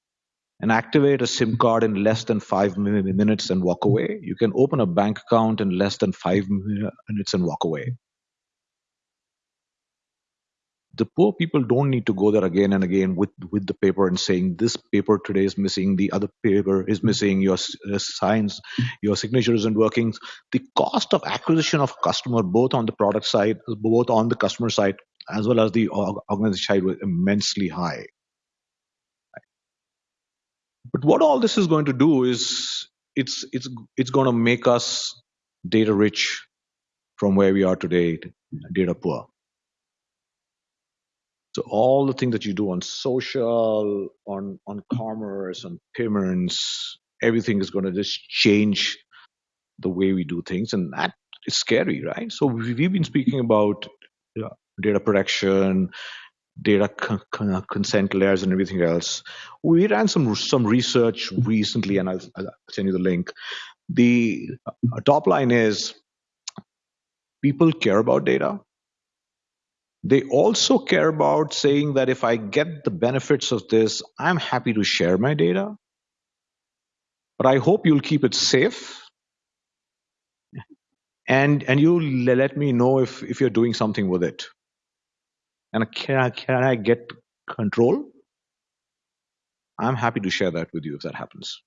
[SPEAKER 3] and activate a sim card in less than five minutes and walk away. You can open a bank account in less than five minutes and walk away. The poor people don't need to go there again and again with with the paper and saying this paper today is missing. The other paper is missing. Your uh, signs your signature isn't working. The cost of acquisition of customer both on the product side both on the customer side as well as the organization side was immensely high but what all this is going to do is it's it's it's going to make us data rich from where we are today data poor so all the things that you do on social, on on commerce, on payments, everything is going to just change the way we do things, and that is scary, right? So we've been speaking about data protection, data con- consent layers, and everything else. We ran some some research recently, and I'll, I'll send you the link. The uh, top line is people care about data they also care about saying that if I get the benefits of this, I'm happy to share my data. But I hope you'll keep it safe. And, and you'll let me know if, if you're doing something with it. And can I, can I get control? I'm happy to share that with you if that happens.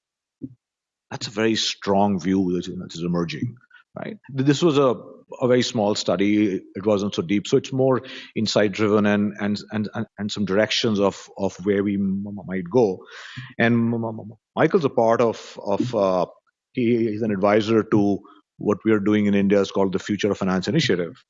[SPEAKER 3] That's a very strong view that is emerging right? This was a, a very small study. It wasn't so deep. So it's more insight driven and, and, and, and some directions of, of where we might go. And Michael's a part of, of uh, he, he's an advisor to what we are doing in India is called the Future of Finance Initiative,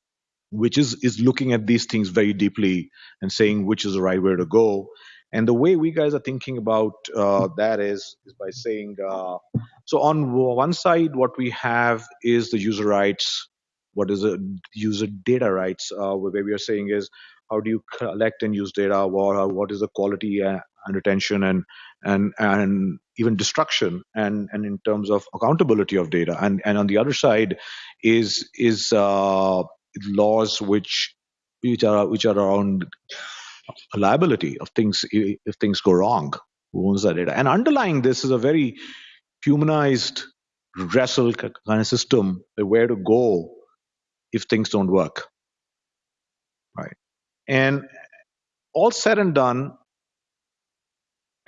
[SPEAKER 3] which is, is looking at these things very deeply and saying which is the right way to go. And the way we guys are thinking about uh, that is, is by saying, uh, so on one side, what we have is the user rights. What is the user data rights? Uh, where we are saying is, how do you collect and use data? What, what is the quality and retention and and and even destruction and and in terms of accountability of data and and on the other side is is uh, laws which which are which are around liability of things if things go wrong who owns that data. And underlying this is a very humanized redressal kind of system where to go if things don't work. Right. And all said and done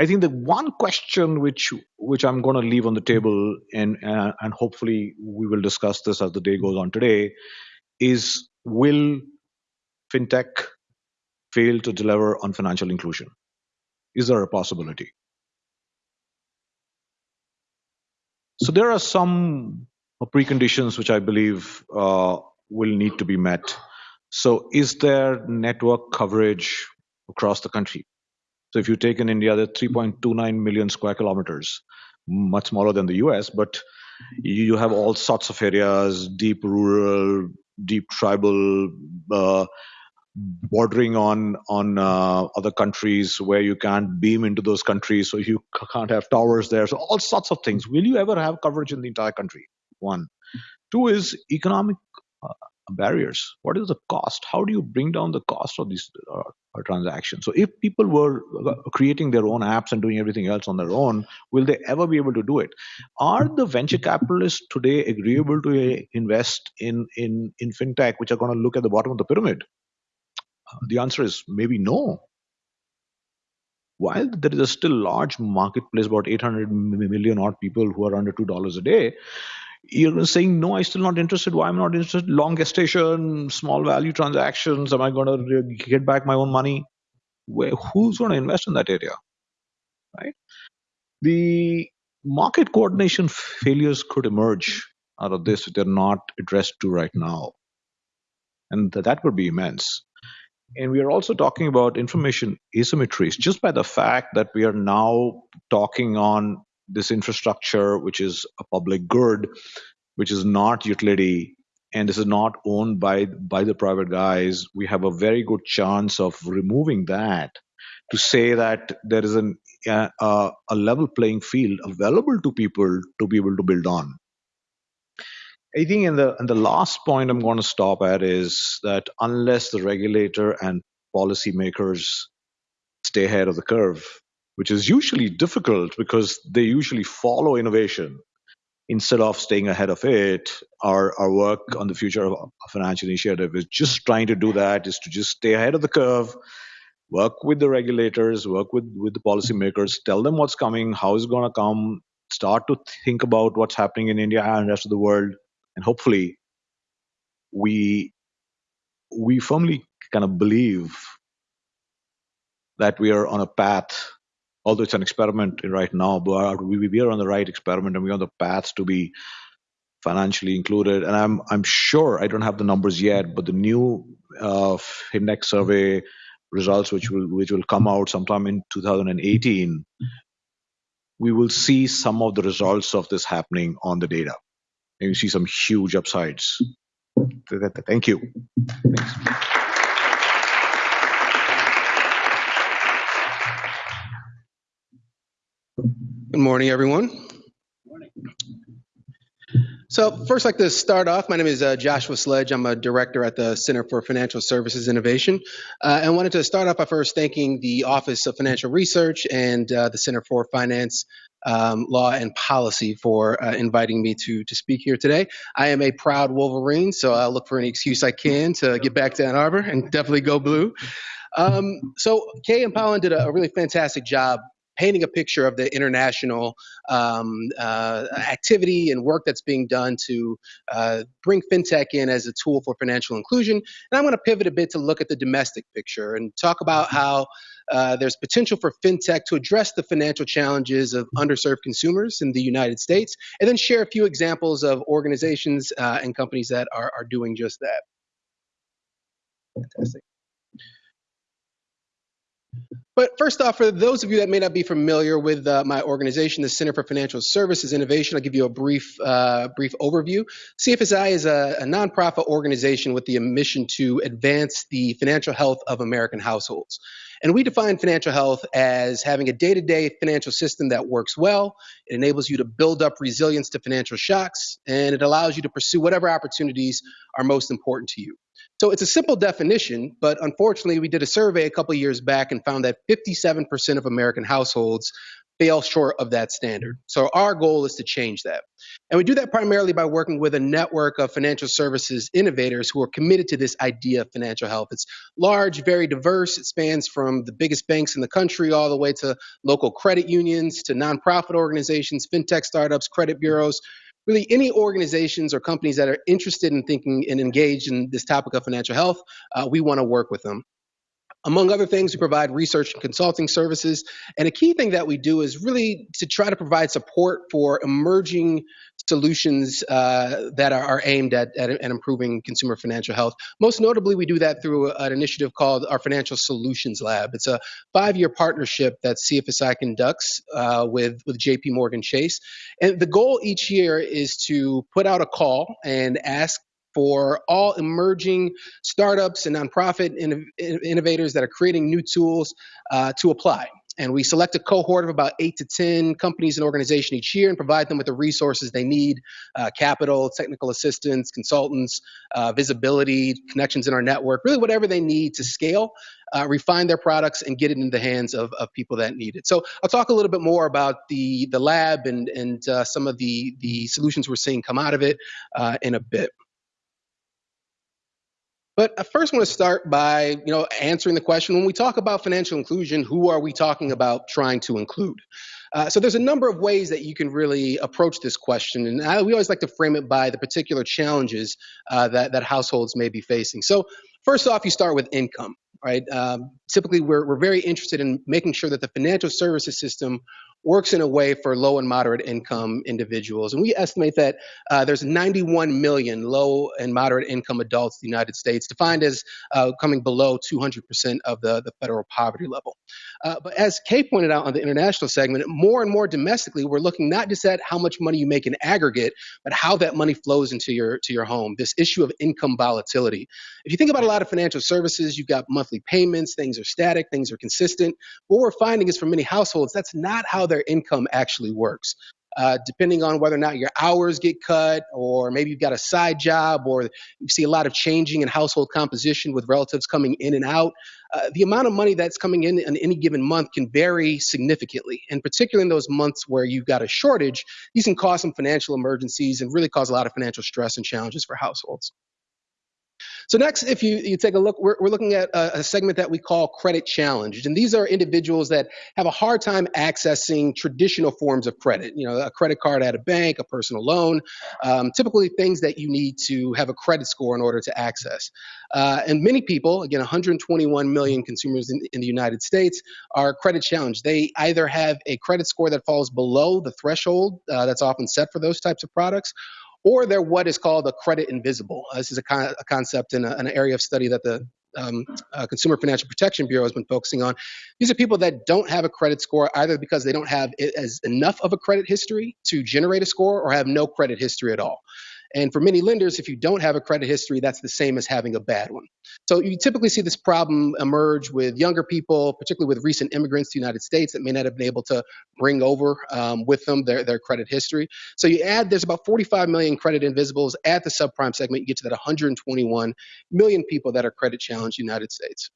[SPEAKER 3] i think the one question which which i'm going to leave on the table and uh, and hopefully we will discuss this as the day goes on today is will fintech fail to deliver on financial inclusion? Is there a possibility? So there are some preconditions which I believe uh, will need to be met. So is there network coverage across the country? So if you take in India, there are 3.29 million square kilometers, much smaller than the US, but you have all sorts of areas, deep rural, deep tribal, uh, bordering on on uh, other countries where you can't beam into those countries, so you can't have towers there. So all sorts of things. Will you ever have coverage in the entire country? One. Two is economic uh, barriers. What is the cost? How do you bring down the cost of these uh, transactions? So if people were uh, creating their own apps and doing everything else on their own, will they ever be able to do it? Are the venture capitalists today agreeable to uh, invest in in in fintech, which are going to look at the bottom of the pyramid? Uh, the answer is maybe no. While there is a still large marketplace, about 800 million odd people who are under two dollars a day, you're saying no i'm still not interested. Why i'm not interested? Long gestation small value transactions. Am i going to get back my own money? Where, who's going to invest in that area right? The market coordination failures could emerge out of this if they're not addressed to right now. And that would be immense. And we are also talking about information asymmetries. Just by the fact that we are now talking on this infrastructure, which is a public good, which is not utility, and this is not owned by by the private guys, we have a very good chance of removing that to say that there is an uh, a level playing field available to people to be able to build on. I think in the and the last point I'm going to stop at is that unless the regulator and policymakers stay ahead of the curve, which is usually difficult because they usually follow innovation instead of staying ahead of it. Our, our work on the future of financial initiative is just trying to do that, is to just stay ahead of the curve, work with the regulators, work with, with the policymakers, tell them what's coming, how it's going to come, start to think about what's happening in India and the rest of the world, and hopefully we we firmly kind of believe that we are on a path although it's an experiment right now, but we, we are on the right experiment and we're on the path to be financially included. And I'm I'm sure I don't have the numbers yet, but the new uh, survey results, which will which will come out sometime in 2018, we will see some of the results of this happening on the data, and you see some huge upsides. Thank you. Thanks.
[SPEAKER 4] Good morning, everyone. Morning. So first, I'd like to start off. My name is uh, Joshua Sledge. I'm a director at the Center for Financial Services Innovation. Uh, and wanted to start off by first thanking the Office of Financial Research and uh, the Center for Finance um, Law and Policy for uh, inviting me to, to speak here today. I am a proud Wolverine, so I'll look for any excuse I can to get back to Ann Arbor and definitely go blue. Um, so Kay and Pawan did a, a really fantastic job painting a picture of the international um, uh, activity and work that's being done to uh, bring fintech in as a tool for financial inclusion. And I'm going to pivot a bit to look at the domestic picture and talk about how uh, there's potential for fintech to address the financial challenges of underserved consumers in the United States, and then share a few examples of organizations uh, and companies that are, are doing just that. Fantastic. But first off, for those of you that may not be familiar with uh, my organization, the Center for Financial Services Innovation, I'll give you a brief, uh, brief overview. CFSI is a, a nonprofit organization with the mission to advance the financial health of American households. And we define financial health as having a day to day financial system that works well. It enables you to build up resilience to financial shocks, and it allows you to pursue whatever opportunities are most important to you. So it's a simple definition, but unfortunately, we did a survey a couple years back and found that 57% of American households fail short of that standard. So our goal is to change that. And we do that primarily by working with a network of financial services innovators who are committed to this idea of financial health. It's large, very diverse. It spans from the biggest banks in the country all the way to local credit unions, to nonprofit organizations, fintech startups, credit bureaus really any organizations or companies that are interested in thinking and engaged in this topic of financial health, uh, we want to work with them. Among other things, we provide research and consulting services. And a key thing that we do is really to try to provide support for emerging solutions uh, that are, are aimed at, at, at, improving consumer financial health. Most notably, we do that through an initiative called our Financial Solutions Lab. It's a five-year partnership that CFSI conducts uh, with, with JP Morgan Chase. And the goal each year is to put out a call and ask for all emerging startups and nonprofit inno- innovators that are creating new tools uh, to apply. And we select a cohort of about eight to 10 companies and organizations each year and provide them with the resources they need uh, capital, technical assistance, consultants, uh, visibility, connections in our network, really whatever they need to scale, uh, refine their products, and get it in the hands of, of people that need it. So I'll talk a little bit more about the, the lab and, and uh, some of the, the solutions we're seeing come out of it uh, in a bit. But I first want to start by, you know, answering the question when we talk about financial inclusion, who are we talking about trying to include? Uh, so there's a number of ways that you can really approach this question, and I, we always like to frame it by the particular challenges uh, that that households may be facing. So first off, you start with income, right? Um, typically, we're we're very interested in making sure that the financial services system works in a way for low and moderate income individuals. And we estimate that uh, there's 91 million low and moderate income adults in the United States, defined as uh, coming below 200% of the, the federal poverty level. Uh, but as Kay pointed out on the international segment, more and more domestically, we're looking not just at how much money you make in aggregate, but how that money flows into your to your home. This issue of income volatility. If you think about a lot of financial services, you've got monthly payments, things are static, things are consistent. What we're finding is for many households, that's not how their income actually works. Uh, depending on whether or not your hours get cut, or maybe you've got a side job, or you see a lot of changing in household composition with relatives coming in and out, uh, the amount of money that's coming in in any given month can vary significantly. And particularly in those months where you've got a shortage, these can cause some financial emergencies and really cause a lot of financial stress and challenges for households. So next, if you, you take a look, we're, we're looking at a, a, segment that we call credit challenged. And these are individuals that have a hard time accessing traditional forms of credit, you know, a credit card at a bank, a personal loan, um, typically things that you need to have a credit score in order to access. Uh, and many people, again, 121 million consumers in, in the United States are credit challenged. They either have a credit score that falls below the threshold uh, that's often set for those types of products, or they're what is called a credit invisible. Uh, this is a, con- a concept in a, an area of study that the um, uh, Consumer Financial Protection Bureau has been focusing on. These are people that don't have a credit score either because they don't have as enough of a credit history to generate a score or have no credit history at all. And for many lenders, if you don't have a credit history, that's the same as having a bad one. So you typically see this problem emerge with younger people, particularly with recent immigrants to the United States that may not have been able to bring over um, with them their, their credit history. So you add, there's about 45 million credit invisibles at the subprime segment, you get to that 121 million people that are credit challenged in the United States.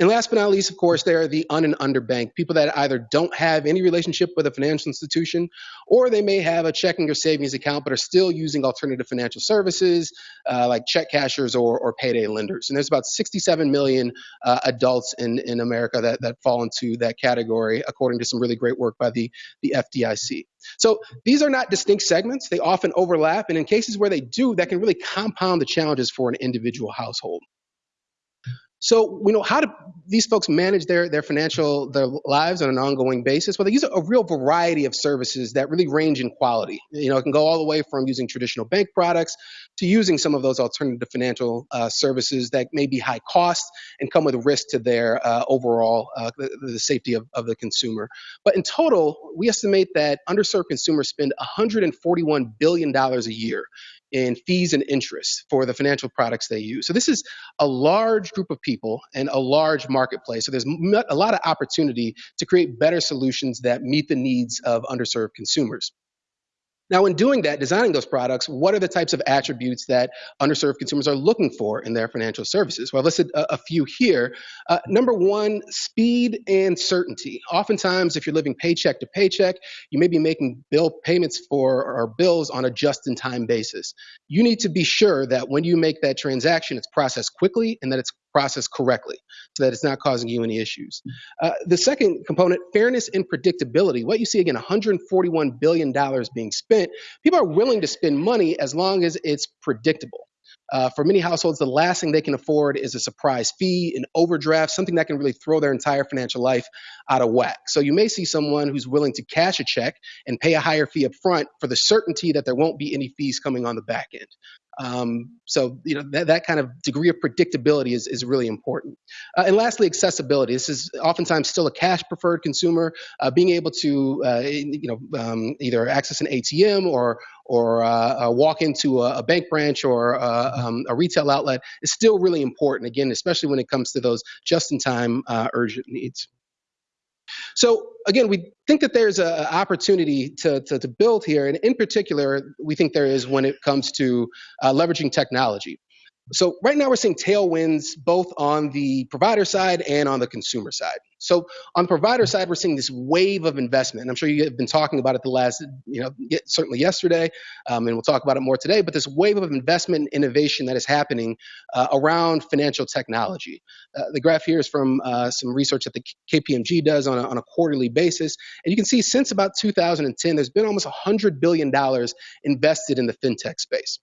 [SPEAKER 4] And last but not least, of course, there are the un and underbanked, people that either don't have any relationship with a financial institution, or they may have a checking or savings account, but are still using alternative financial services uh, like check cashers or, or payday lenders. And there's about 67 million uh, adults in, in America that, that fall into that category, according to some really great work by the, the FDIC. So these are not distinct segments. They often overlap. And in cases where they do, that can really compound the challenges for an individual household. So, you know, how do these folks manage their, their financial their lives on an ongoing basis? Well, they use a real variety of services that really range in quality. You know, it can go all the way from using traditional bank products to using some of those alternative financial uh, services that may be high cost and come with a risk to their uh, overall uh, the, the, safety of, of the consumer. But in total, we estimate that underserved consumers spend 141 billion dollars a year in fees and interest for the financial products they use. So this is a large group of people and a large marketplace. So there's a lot of opportunity to create better solutions that meet the needs of underserved consumers. Now, in doing that, designing those products, what are the types of attributes that underserved consumers are looking for in their financial services? Well, I've listed a, a few here. Uh, number one, speed and certainty. Oftentimes, if you're living paycheck to paycheck, you may be making bill payments for or bills on a just-in-time basis. You need to be sure that when you make that transaction, it's processed quickly and that it's processed correctly so that it's not causing you any issues. Uh, the second component, fairness and predictability. What you see again, $141 billion being spent. People are willing to spend money as long as it's predictable. Uh, for many households, the last thing they can afford is a surprise fee, an overdraft, something that can really throw their entire financial life out of whack. So you may see someone who's willing to cash a check and pay a higher fee up front for the certainty that there won't be any fees coming on the back end. Um, so you know that, that kind of degree of predictability is, is really important. Uh, and lastly, accessibility. This is oftentimes still a cash preferred consumer. Uh, being able to uh, you know um, either access an ATM or or uh, uh, walk into a, a, bank branch or uh, um, a retail outlet is still really important. Again, especially when it comes to those just in time urgent needs. So again, we think that there's an opportunity to, to, to, build here, and in particular, we think there is when it comes to uh, leveraging technology. So right now we're seeing tailwinds both on the provider side and on the consumer side. So on the provider side, we're seeing this wave of investment. And I'm sure you have been talking about it the last, you know, certainly yesterday, um, and we'll talk about it more today. But this wave of investment and innovation that is happening uh, around financial technology. Uh, the graph here is from uh, some research that the KPMG does on a, on a quarterly basis, and you can see since about 2010, there's been almost 100 billion dollars invested in the fintech space.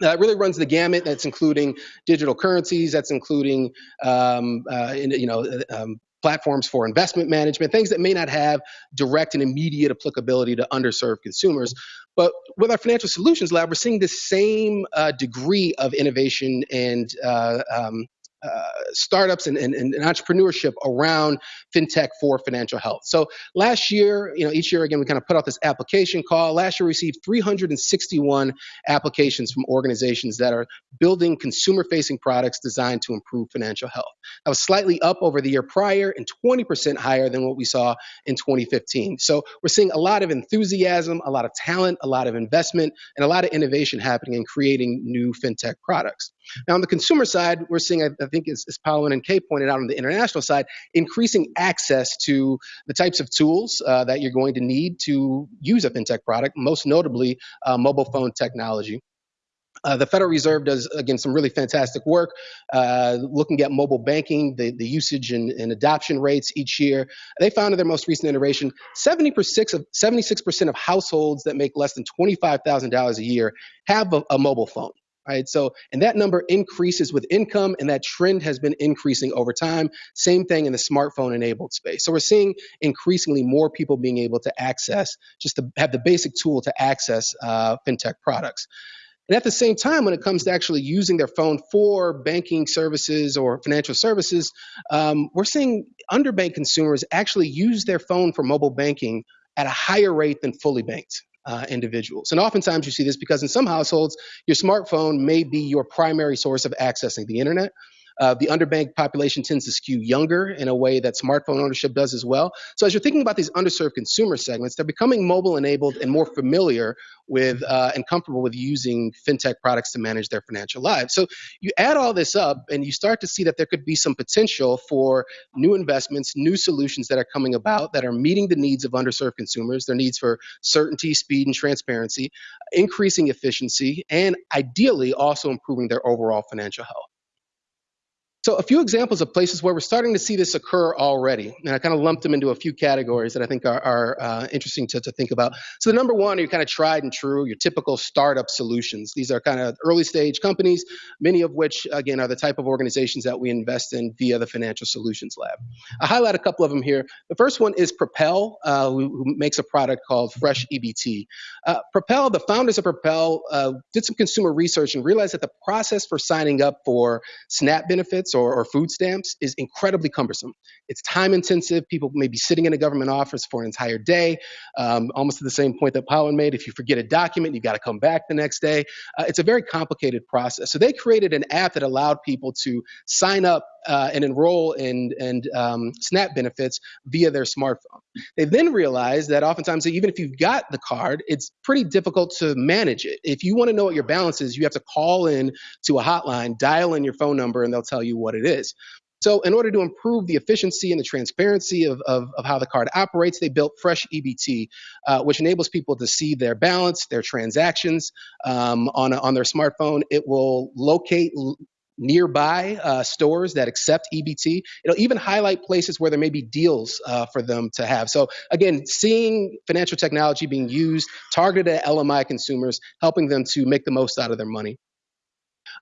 [SPEAKER 4] It really runs the gamut. That's including digital currencies. That's including, um, uh, you know, um, platforms for investment management, things that may not have direct and immediate applicability to underserved consumers. But with our financial solutions lab, we're seeing the same uh, degree of innovation and uh, um, uh, startups and, and, and, entrepreneurship around fintech for financial health. So last year, you know, each year again, we kind of put out this application call. Last year, we received 361 applications from organizations that are building consumer-facing products designed to improve financial health. That was slightly up over the year prior and 20% higher than what we saw in 2015. So we're seeing a lot of enthusiasm, a lot of talent, a lot of investment, and a lot of innovation happening in creating new fintech products. Now, on the consumer side, we're seeing, I, think, as, as and Kay pointed out on the international side, increasing access to the types of tools uh, that you're going to need to use a fintech product, most notably uh, mobile phone technology. Uh, the Federal Reserve does, again, some really fantastic work uh, looking at mobile banking, the, the usage and, and, adoption rates each year. They found in their most recent iteration 76% of, 76% of households that make less than $25,000 a year have a, a mobile phone right? So, and that number increases with income, and that trend has been increasing over time. Same thing in the smartphone enabled space. So, we're seeing increasingly more people being able to access, just to have the basic tool to access uh, fintech products. And at the same time, when it comes to actually using their phone for banking services or financial services, um, we're seeing underbanked consumers actually use their phone for mobile banking at a higher rate than fully banked uh, individuals. And oftentimes you see this because in some households, your smartphone may be your primary source of accessing the internet. Uh, the underbanked population tends to skew younger in a way that smartphone ownership does as well. So as you're thinking about these underserved consumer segments, they're becoming mobile enabled and more familiar with uh, and comfortable with using fintech products to manage their financial lives. So you add all this up and you start to see that there could be some potential for new investments, new solutions that are coming about that are meeting the needs of underserved consumers, their needs for certainty, speed, and transparency, increasing efficiency, and ideally also improving their overall financial health. So a few examples of places where we're starting to see this occur already, and I kind of lumped them into a few categories that I think are, are uh, interesting to, to think about. So the number one are your kind of tried and true, your typical startup solutions. These are kind of early stage companies, many of which, again, are the type of organizations that we invest in via the Financial Solutions Lab. I highlight a couple of them here. The first one is Propel, uh, who, who, makes a product called Fresh EBT. Uh, Propel, the founders of Propel, uh, did some consumer research and realized that the process for signing up for SNAP benefits benefits or, or food stamps is incredibly cumbersome. It's time intensive. People may be sitting in a government office for an entire day, um, almost to the same point that Pawan made. If you forget a document, you've got to come back the next day. Uh, it's a very complicated process. So they created an app that allowed people to sign up uh, and enroll in and um, SNAP benefits via their smartphone. They then realized that oftentimes, even if you've got the card, it's pretty difficult to manage it. If you want to know what your balance is, you have to call in to a hotline, dial in your phone number, and they'll tell you what it is. So, in order to improve the efficiency and the transparency of, of, of how the card operates, they built Fresh EBT, uh, which enables people to see their balance, their transactions um, on, on their smartphone. It will locate nearby uh, stores that accept EBT. It'll even highlight places where there may be deals uh, for them to have. So, again, seeing financial technology being used, targeted at LMI consumers, helping them to make the most out of their money.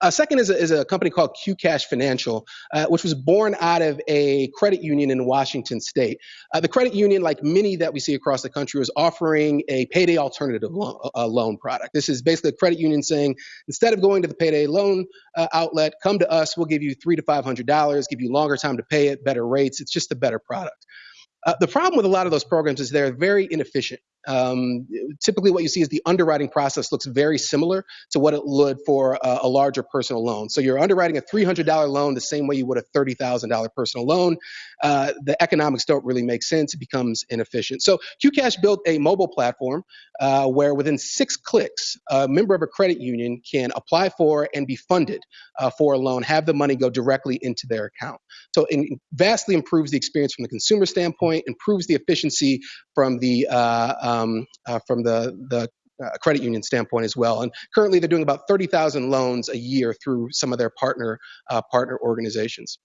[SPEAKER 4] Uh, second is a, is a company called QCash Financial, uh, which was born out of a credit union in Washington State. Uh, the credit union, like many that we see across the country, was offering a payday alternative lo- uh, loan product. This is basically a credit union saying instead of going to the payday loan uh, outlet, come to us. We'll give you three to five hundred dollars, give you longer time to pay it, better rates. It's just a better product. Uh, the problem with a lot of those programs is they're very inefficient. Um, typically, what you see is the underwriting process looks very similar to what it would for a, a larger personal loan. So you're underwriting a $300 loan the same way you would a $30,000 personal loan. Uh, the economics don't really make sense. It becomes inefficient. So QCash built a mobile platform uh, where within six clicks, a member of a credit union can apply for and be funded uh, for a loan, have the money go directly into their account. So it vastly improves the experience from the consumer standpoint, improves the efficiency from the uh, um, uh, from the the uh, credit union standpoint as well. And currently, they're doing about 30,000 loans a year through some of their partner uh, partner organizations.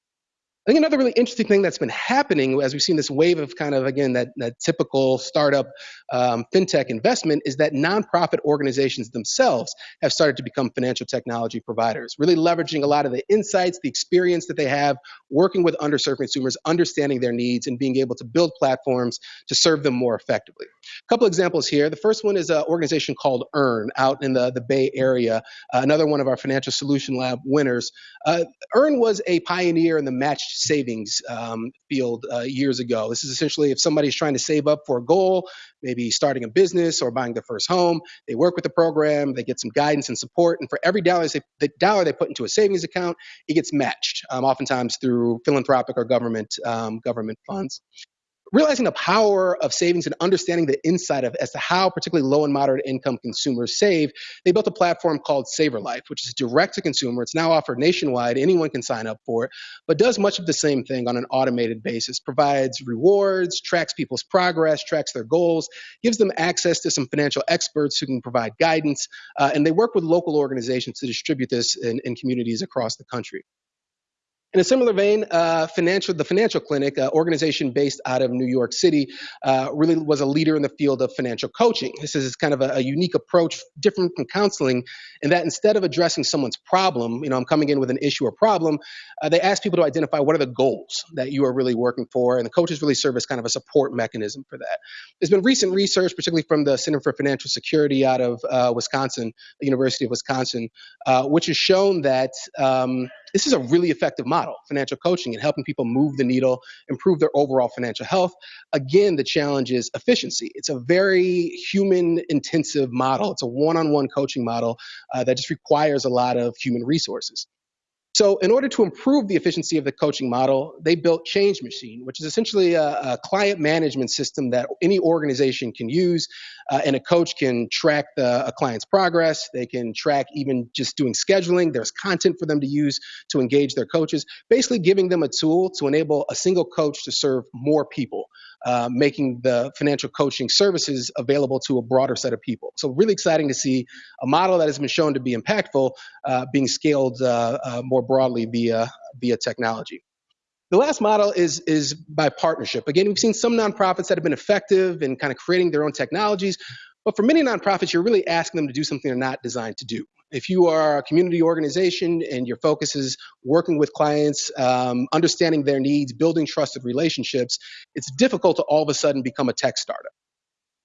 [SPEAKER 4] I think another really interesting thing that's been happening as we've seen this wave of kind of again that, that typical startup um, fintech investment is that nonprofit organizations themselves have started to become financial technology providers, really leveraging a lot of the insights, the experience that they have working with underserved consumers, understanding their needs, and being able to build platforms to serve them more effectively. A couple examples here. The first one is an organization called Earn out in the, the Bay Area, uh, another one of our Financial Solution Lab winners. Uh, Earn was a pioneer in the savings um, field uh, years ago. This is essentially if somebody's trying to save up for a goal, maybe starting a business or buying their first home, they work with the program, they get some guidance and support, and for every dollar they, the dollar they put into a savings account, it gets matched, um, oftentimes through philanthropic or government um, government funds realizing the power of savings and understanding the insight of as to how particularly low and moderate income consumers save, they built a platform called Saver Life, which is direct to consumer. It's now offered nationwide. Anyone can sign up for it, but does much of the same thing on an automated basis. Provides rewards, tracks people's progress, tracks their goals, gives them access to some financial experts who can provide guidance, uh, and they work with local organizations to distribute this in, in communities across the country. In a similar vein, uh, financial, the Financial Clinic, uh, organization based out of New York City, uh, really was a leader in the field of financial coaching. This is kind of a, a, unique approach, different from counseling, in that instead of addressing someone's problem, you know, I'm coming in with an issue or problem, uh, they ask people to identify what are the goals that you are really working for, and the coaches really serve as kind of a support mechanism for that. There's been recent research, particularly from the Center for Financial Security out of uh, Wisconsin, the University of Wisconsin, which has shown that. Um, this is a really effective model, financial coaching, and helping people move the needle, improve their overall financial health. Again, the challenge is efficiency. It's a very human intensive model. It's a one on one coaching model uh, that just requires a lot of human resources. So, in order to improve the efficiency of the coaching model, they built Change Machine, which is essentially a, a client management system that any organization can use. Uh, and a coach can track the, a client's progress. They can track even just doing scheduling. There's content for them to use to engage their coaches, basically giving them a tool to enable a single coach to serve more people. Uh, making the financial coaching services available to a broader set of people. So, really exciting to see a model that has been shown to be impactful uh, being scaled uh, uh, more broadly via via technology. The last model is is by partnership. Again, we've seen some nonprofits that have been effective in kind of creating their own technologies, but for many nonprofits, you're really asking them to do something they're not designed to do. If you are a community organization and your focus is working with clients, um, understanding their needs, building trusted relationships, it's difficult to all of a sudden become a tech startup.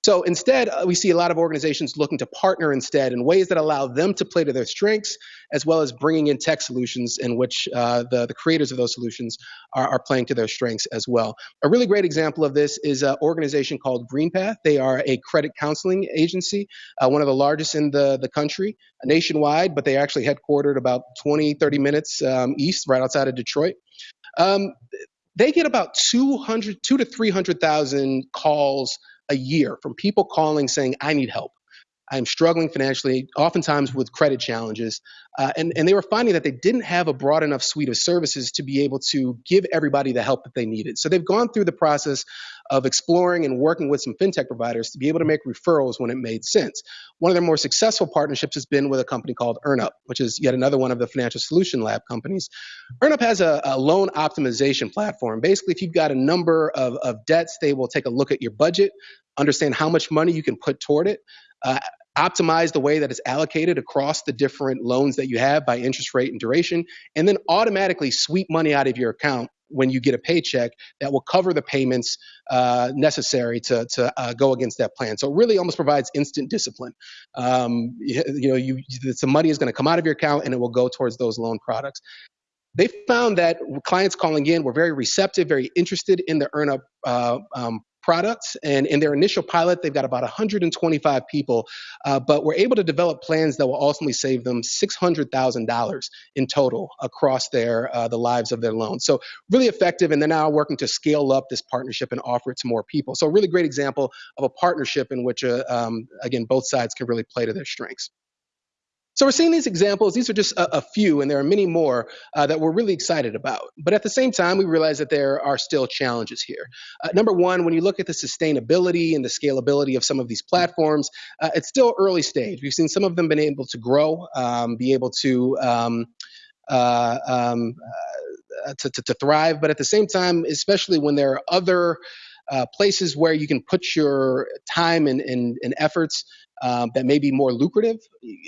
[SPEAKER 4] So instead, uh, we see a lot of organizations looking to partner instead in ways that allow them to play to their strengths, as well as bringing in tech solutions in which uh, the, the creators of those solutions are, are, playing to their strengths as well. A really great example of this is an organization called GreenPath. They are a credit counseling agency, uh, one of the largest in the, the country, nationwide, but they actually headquartered about 20, 30 minutes um, east, right outside of Detroit. Um, they get about 200, two to 300,000 calls a year from people calling saying, I need help. I'm struggling financially, oftentimes with credit challenges. Uh, and, and they were finding that they didn't have a broad enough suite of services to be able to give everybody the help that they needed. So they've gone through the process of exploring and working with some fintech providers to be able to make referrals when it made sense. One of their more successful partnerships has been with a company called EarnUp, which is yet another one of the Financial Solution Lab companies. EarnUp has a, a loan optimization platform. Basically, if you've got a number of, of debts, they will take a look at your budget, understand how much money you can put toward it. Uh, optimize the way that it's allocated across the different loans that you have by interest rate and duration, and then automatically sweep money out of your account when you get a paycheck that will cover the payments uh, necessary to, to uh, go against that plan. So it really almost provides instant discipline. Um, you, you, know, you, some money is going to come out of your account and it will go towards those loan products. They found that clients calling in were very receptive, very interested in the EarnUp uh, um, products. And in their initial pilot, they've got about 125 people, uh, but we're able to develop plans that will ultimately save them $600,000 in total across their uh, the lives of their loans. So really effective, and they're now working to scale up this partnership and offer it to more people. So a really great example of a partnership in which, uh, um, again, both sides can really play to their strengths. So we're seeing these examples. These are just a, a few, and there are many more uh, that we're really excited about. But at the same time, we realize that there are still challenges here. Uh, number one, when you look at the sustainability and the scalability of some of these platforms, uh, it's still early stage. We've seen some of them been able to grow, um, be able to um, uh, um, uh, to, to, to, thrive. But at the same time, especially when there are other uh, places where you can put your time and, and, and efforts um, that may be more lucrative?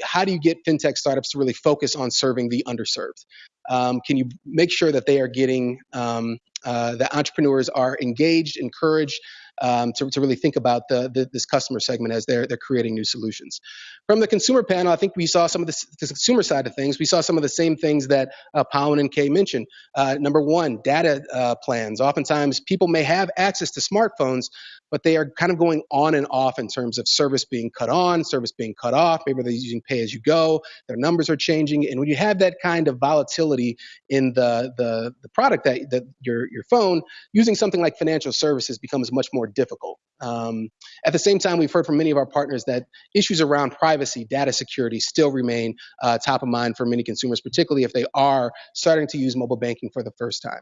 [SPEAKER 4] How do you get fintech startups to really focus on serving the underserved? Um, can you make sure that they are getting, um, uh, that entrepreneurs are engaged, encouraged, um, to, to really think about the, the, this customer segment as they're, they're creating new solutions. From the consumer panel, I think we saw some of the, the consumer side of things. We saw some of the same things that uh, and Kay mentioned. Uh, number one, data uh, plans. Oftentimes, people may have access to smartphones, but they are kind of going on and off in terms of service being cut on, service being cut off. Maybe they're using pay as you go. Their numbers are changing, and when you have that kind of volatility in the the, the product that, that your your phone, using something like financial services becomes much more difficult. Um, at the same time, we've heard from many of our partners that issues around privacy, data security still remain uh, top of mind for many consumers, particularly if they are starting to use mobile banking for the first time.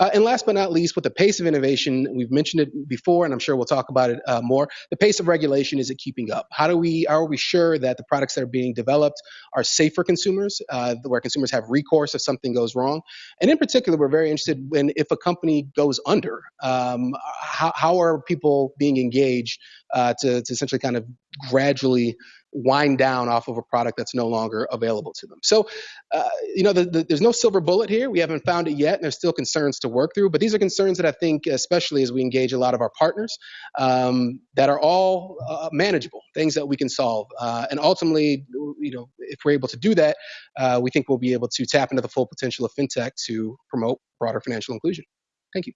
[SPEAKER 4] Uh, and last but not least, with the pace of innovation, we've mentioned it before, and I'm sure we'll talk about it uh, more. The pace of regulation is it keeping up? How do we are we sure that the products that are being developed are safe for consumers, uh, where consumers have recourse if something goes wrong? And in particular, we're very interested in if a company goes under, um, how, how are people being engaged uh, to, to essentially kind of gradually wind down off of a product that's no longer available to them. So, uh, you know, the, the, there's no silver bullet here. We haven't found it yet, and there's still concerns to work through. But these are concerns that I think, especially as we engage a lot of our partners, um, that are all uh, manageable, things that we can solve. Uh, and ultimately, you know, if we're able to do that, uh, we think we'll be able to tap into the full potential of fintech to promote broader financial inclusion. Thank you.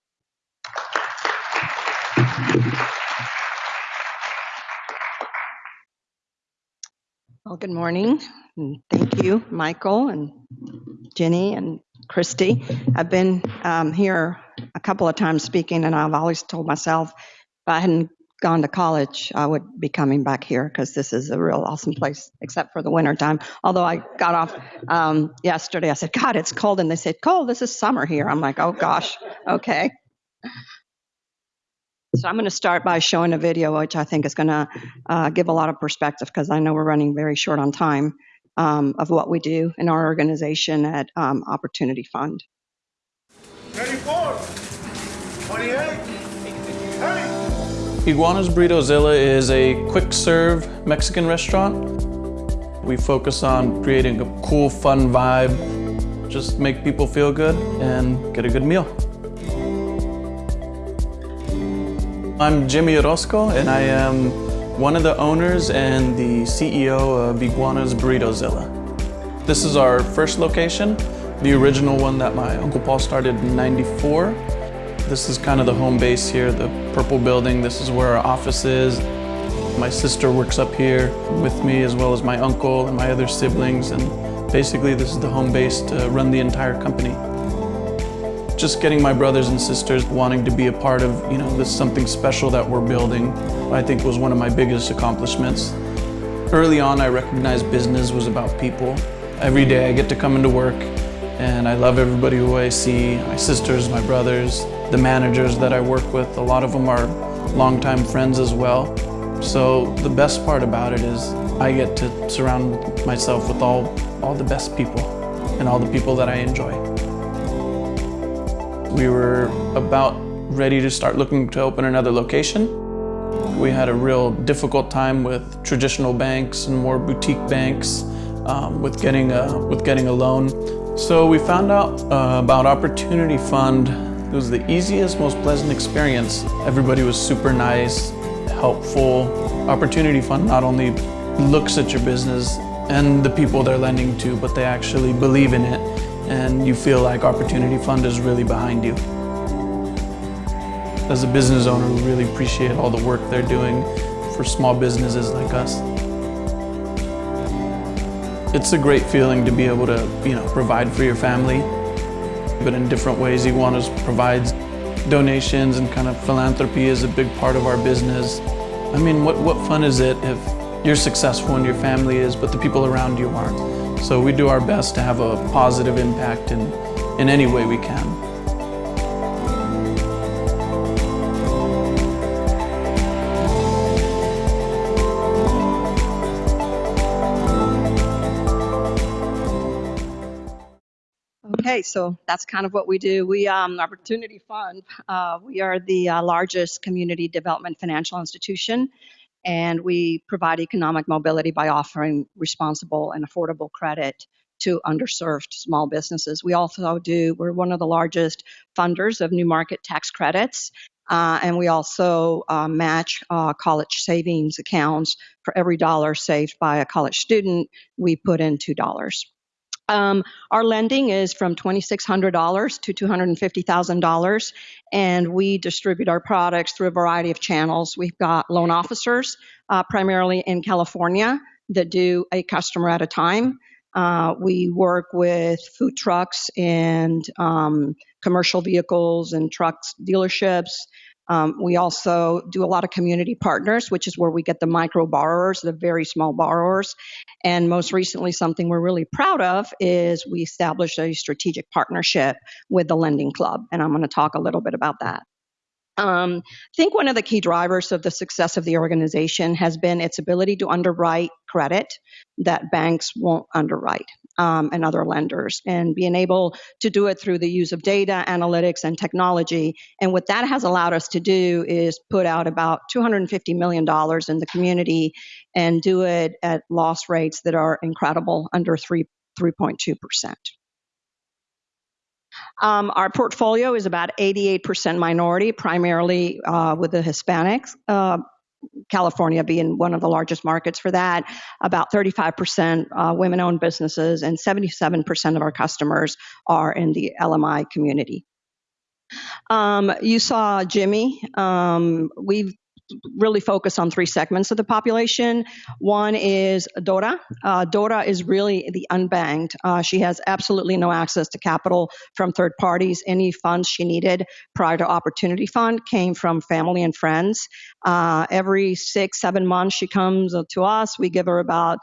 [SPEAKER 5] Good morning. And thank you, Michael and Jenny and Christy. I've been um, here a couple of times speaking, and I've always told myself if I hadn't gone to college, I would be coming back here because this is a real awesome place, except for the winter time. Although I got off um, yesterday, I said, God, it's cold. And they said, Cold, this is summer here. I'm like, oh gosh, okay. So I'm going to start by showing a video, which I think is going to uh, give a lot of perspective because I know we're running very short on time um, of what we do in our organization at um, Opportunity Fund. 34,
[SPEAKER 6] 28, hey. Iguana's Burritozilla is a quick serve Mexican restaurant. We focus on creating a cool, fun vibe, just make people feel good and get a good meal. I'm Jimmy Orozco and I am one of the owners and the CEO of Iguana's Burritozilla. This is our first location, the original one that my Uncle Paul started in 94. This is kind of the home base here, the purple building. This is where our office is. My sister works up here with me as well as my uncle and my other siblings and basically this is the home base to run the entire company just getting my brothers and sisters wanting to be a part of, you know, this something special that we're building, I think was one of my biggest accomplishments. Early on, I recognized business was about people. Every day I get to come into work and I love everybody who I see, my sisters, my brothers, the managers that I work with. A lot of them are longtime friends as well. So the best part about it is I get to surround myself with all, all the best people and all the people that I enjoy. We were about ready to start looking to open another location. we had a real difficult time with traditional banks and more boutique banks um, with getting a with getting a loan. So we found out uh, about Opportunity Fund. It was the easiest, most pleasant experience. Everybody was super nice, helpful. Opportunity Fund not only looks at your business and the people they're lending to, but they actually believe in it and you feel like Opportunity Fund is really behind you. As a business owner, we really appreciate all the work they're doing for small businesses like us. It's a great feeling to be able to, you know, provide for your family, but in different ways. Iguanas provides donations and kind of philanthropy is a big part of our business. I mean, what, what fun is it if you're successful and your family is, but the people around you aren't? So we do our best to have a positive impact in, in any way we can.
[SPEAKER 5] Okay, so that's kind of what we do. We, um, Opportunity Fund, uh, we are the uh, largest community development financial institution, and we provide economic mobility by offering responsible and affordable credit to underserved small businesses. We also do, we're one of the largest funders of new market tax credits. Uh, and we also uh, match uh, college savings accounts. For every dollar saved by a college student, we put in $2. Um, our lending is from $2,600 to $250,000, and we distribute our products through a variety of channels. We've got loan officers, uh, primarily in California, that do a customer at a time. Uh, we work with food trucks and um, commercial vehicles and trucks dealerships. Um, we also do a lot of community partners, which is where we get the micro borrowers, the very small borrowers. And most recently, something we're really proud of is we established a strategic partnership with the Lending Club. And I'm going to talk a little bit about that. Um, I think one of the key drivers of the success of the organization has been its ability to underwrite credit that banks won't underwrite um, and other lenders, and being able to do it through the use of data, analytics, and technology. And what that has allowed us to do is put out about $250 million in the community and do it at loss rates that are incredible, under 3, 3.2%. Um, our portfolio is about 88% minority, primarily uh, with the Hispanics. Uh, California being one of the largest markets for that, about 35% uh, women owned businesses, and 77% of our customers are in the LMI community. Um, you saw Jimmy. Um, we've really focus on three segments of the population. One is Dora. Uh, Dora is really the unbanked. Uh, she has absolutely no access to capital from third parties. Any funds she needed prior to Opportunity Fund came from family and friends. Uh, every six, seven months, she comes to us. We give her about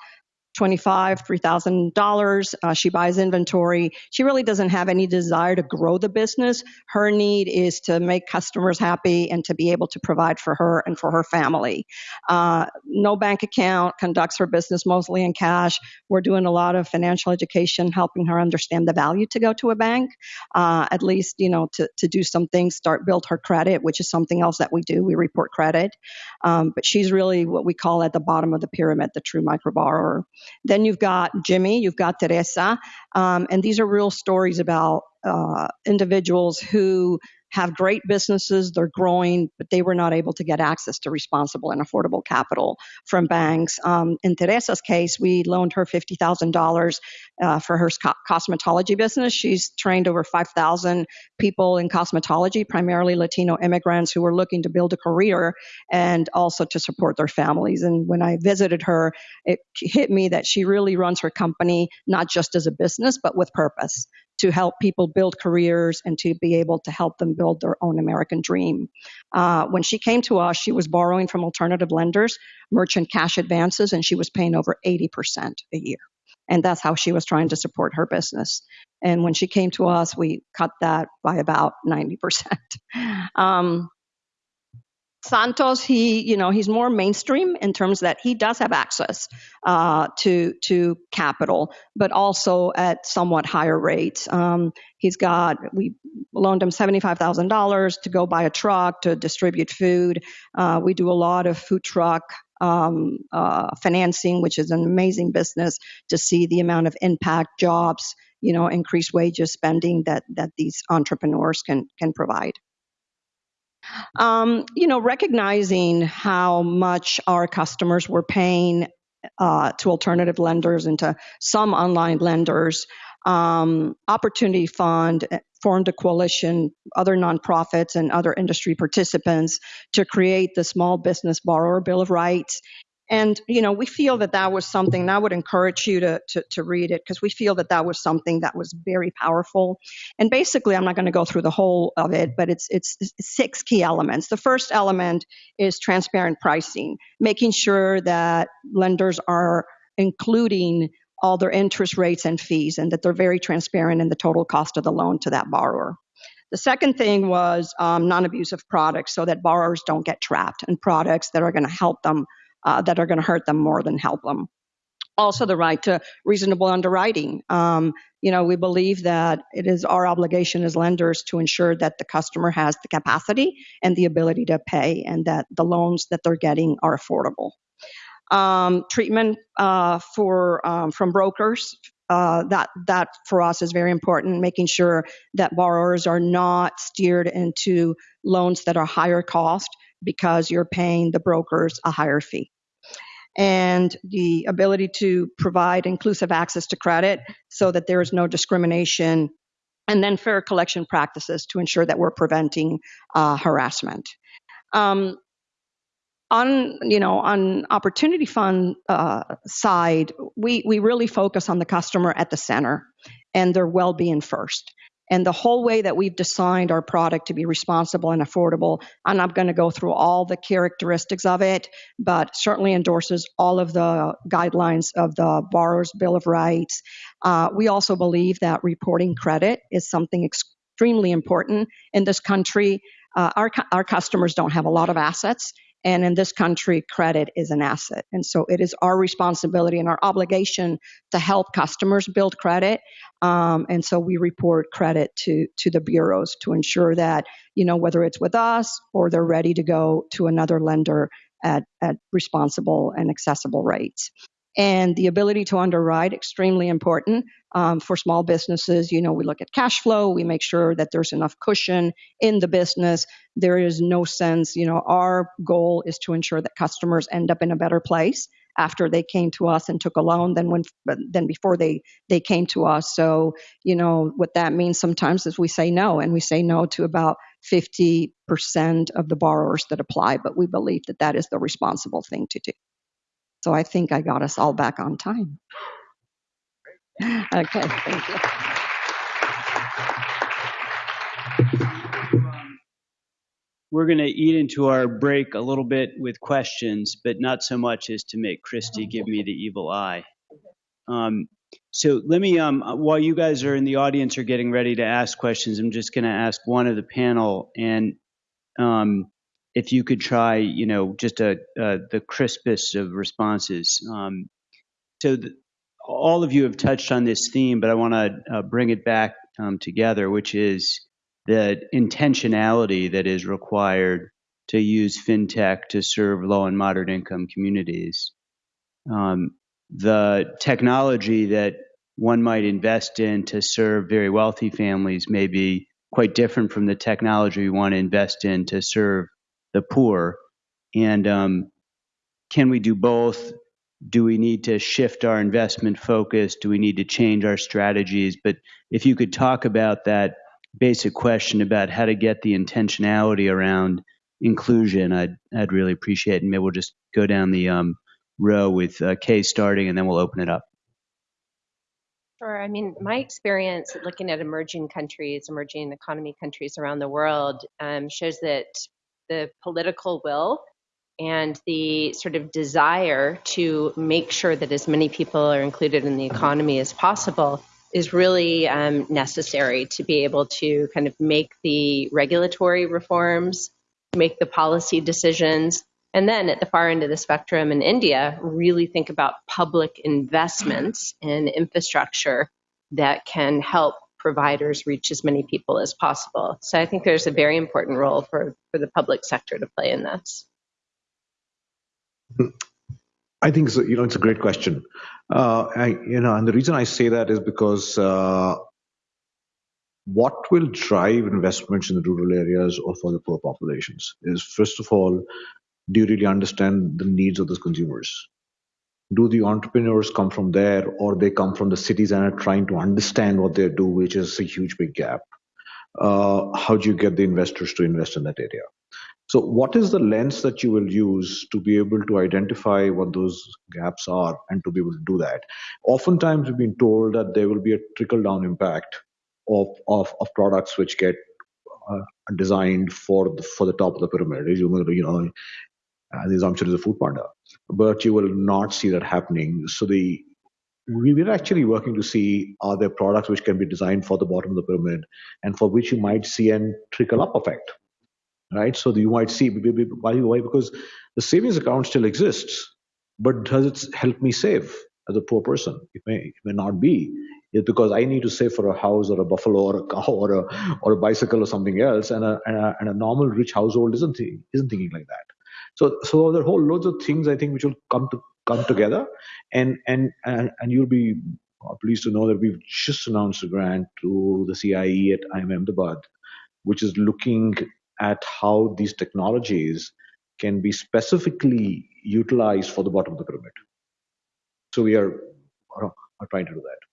[SPEAKER 5] 25 $3000 uh, she buys inventory. She really doesn't have any desire to grow the business. Her need is to make customers happy and to be able to provide for her and for her family. Uh, no bank account conducts her business mostly in cash. We're doing a lot of financial education helping her understand the value to go to a bank. Uh, at least you know to, to do some things start build her credit which is something else that we do. We report credit. Um, but she's really what we call at the bottom of the pyramid the true micro borrower then you've got Jimmy, you've got Teresa, um, and these are real stories about uh, individuals who have great businesses, they're growing, but they were not able to get access to responsible and affordable capital from banks. Um, in Teresa's case, we loaned her $50,000 uh, for her co- cosmetology business. She's trained over 5,000 people in cosmetology, primarily Latino immigrants who were looking to build a career and also to support their families. And when I visited her, it hit me that she really runs her company not just as a business, but with purpose to help people build careers and to be able to help them build their own American dream. Uh, when she came to us, she was borrowing from alternative lenders, merchant cash advances, and she was paying over 80% a year. And that's how she was trying to support her business. And when she came to us, we cut that by about 90%. <laughs> Um, Santos, he, you know, he's more mainstream in terms that he does have access uh, to to capital, but also at somewhat higher rates. Um, he's got we loaned him seventy five thousand dollars to go buy a truck to distribute food. Uh, we do a lot of food truck um, uh, financing, which is an amazing business to see the amount of impact, jobs, you know, increased wages, spending that that these entrepreneurs can can provide. Um, you know, recognizing how much our customers were paying uh, to alternative lenders and to some online lenders, um, Opportunity Fund eh, formed a coalition, other nonprofits and other industry participants to create the Small Business Borrower Bill of Rights. And, you know, we feel that that was something, and I would encourage you to, to, to read it because we feel that that was something that was very powerful. And basically, I'm not going to go through the whole of it, but it's, it's, six key elements. The first element is transparent pricing, making sure that lenders are including all their interest rates and fees and that they're very transparent in the total cost of the loan to that borrower. The second thing was um, non abusive products so that borrowers don't get trapped in products that are going to help them uh, that are going to hurt them more than help them. Also, the right to reasonable underwriting. Um, you know, we believe that it is our obligation as lenders to ensure that the customer has the capacity and the ability to pay, and that the loans that they're getting are affordable. Um, treatment uh, for um, from brokers. Uh, that that for us is very important. Making sure that borrowers are not steered into loans that are higher cost because you're paying the brokers a higher fee. And the ability to provide inclusive access to credit so that there is no discrimination, and then fair collection practices to ensure that we're preventing uh, harassment. Um, on you know on Opportunity Fund uh, side we we really focus on the customer at the center and their well-being first and the whole way that we've designed our product to be responsible and affordable, I'm not going to go through all the characteristics of it, but certainly endorses all of the guidelines of the Borrower's Bill of Rights. Uh, we also believe that reporting credit is something extremely important in this country. Uh, our, our customers don't have a lot of assets and in this country, credit is an asset. And so it is our responsibility and our obligation to help customers build credit. Um, and so we report credit to, to the bureaus to ensure that, you know, whether it's with us or they're ready to go to another lender at, at responsible and accessible rates and the ability to underwrite extremely important um, for small businesses. You know we look at cash flow we make sure that there's enough cushion in the business. There is no sense you know our goal is to ensure that customers end up in a better place after they came to us and took a loan than when than before they they came to us. So you know what that means sometimes is we say no and we say no to about 50% of the borrowers that apply but we believe that that is the responsible thing to do so I think I got us all back on time. Okay, thank you.
[SPEAKER 1] We're going to eat into our break a little bit with questions, but not so much as to make Christy give me the evil eye. Um, so let me, um, while you guys are in the audience are getting ready to ask questions, I'm just going to ask one of the panel, and um, if you could try, you know, just a, the crispest of responses. Um, so the, all of you have touched on this theme, but I want to uh, bring it back um, together, which is the intentionality that is required to use fintech to serve low and moderate income communities. Um, the technology that one might invest in to serve very wealthy families may be quite different from the technology we want to invest in to serve the poor. And um, can we do both? Do we need to shift our investment focus? Do we need to change our strategies? But if you could talk about that basic question about how to get the intentionality around inclusion, I'd, I'd really appreciate it. And maybe we'll just go down the um, row with uh, Kay starting and then we'll open it up.
[SPEAKER 2] Sure. I mean, my experience looking at emerging countries, emerging economy countries around the world um, shows that the political will and the sort of desire to make sure that as many people are included in the economy as possible is really um, necessary to be able to kind of make the regulatory reforms make the policy decisions. And then at the far end of the spectrum in India, really think about public investments in infrastructure that can help providers reach as many people as possible. So I think there's a very important role for, for the public sector to play in this.
[SPEAKER 3] I think so, you know it's a great question. Uh, I, you know, and the reason I say that is because uh, what will drive investments in the rural areas or for the poor populations is first of all, do you really understand the needs of those consumers? Do the entrepreneurs come from there, or they come from the cities and are trying to understand what they do, which is a huge big gap? Uh, how do you get the investors to invest in that area? So, what is the lens that you will use to be able to identify what those gaps are and to be able to do that? Oftentimes, we've been told that there will be a trickle down impact of, of, of products which get uh, designed for the, for the top of the pyramid. You know, uh, the assumption is a food panda, but you will not see that happening. So the we were actually working to see are there products which can be designed for the bottom of the pyramid and for which you might see a trickle up effect right? So you might see why, why because the savings account still exists, but does it help me save as a poor person? It may it may not be. It's because I need to save for a house or a buffalo or a cow or a or a bicycle or something else, and a and a, and a normal rich household isn't isn't thinking like that. So so there are whole loads of things I think which will come to come together, and and and, and you'll be uh, pleased to know that we've just announced a grant to the CIE at IIM Ahmedabad, which is looking at how these technologies can be specifically utilized for the bottom of the pyramid. So we are, are trying to do that.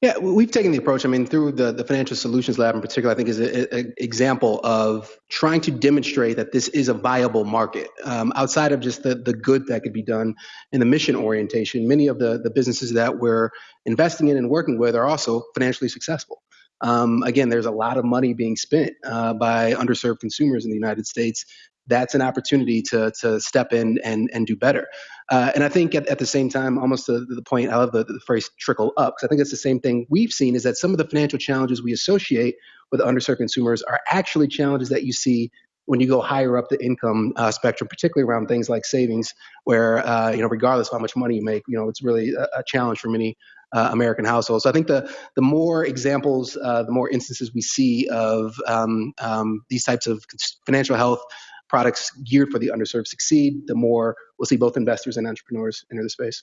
[SPEAKER 4] Yeah, we've taken the approach. I mean, through the, the Financial Solutions Lab in particular, I think is an example of trying to demonstrate that this is a viable market. Um, outside of just the, the good that could be done in the mission orientation, many of the, the businesses that we're investing in and working with are also financially successful. Um, again, there's a lot of money being spent uh, by underserved consumers in the United States. That's an opportunity to to step in and and do better. Uh, and I think at, at the same time, almost to the point, I love the, the phrase trickle up, because I think it's the same thing we've seen is that some of the financial challenges we associate with underserved consumers are actually challenges that you see when you go higher up the income uh, spectrum, particularly around things like savings, where uh, you know regardless of how much money you make, you know it's really a, a challenge for many uh, American households. So I think the the more examples, uh, the more instances we see of um, um, these types of financial health products geared for the underserved succeed, the more we'll see both investors and entrepreneurs enter the space.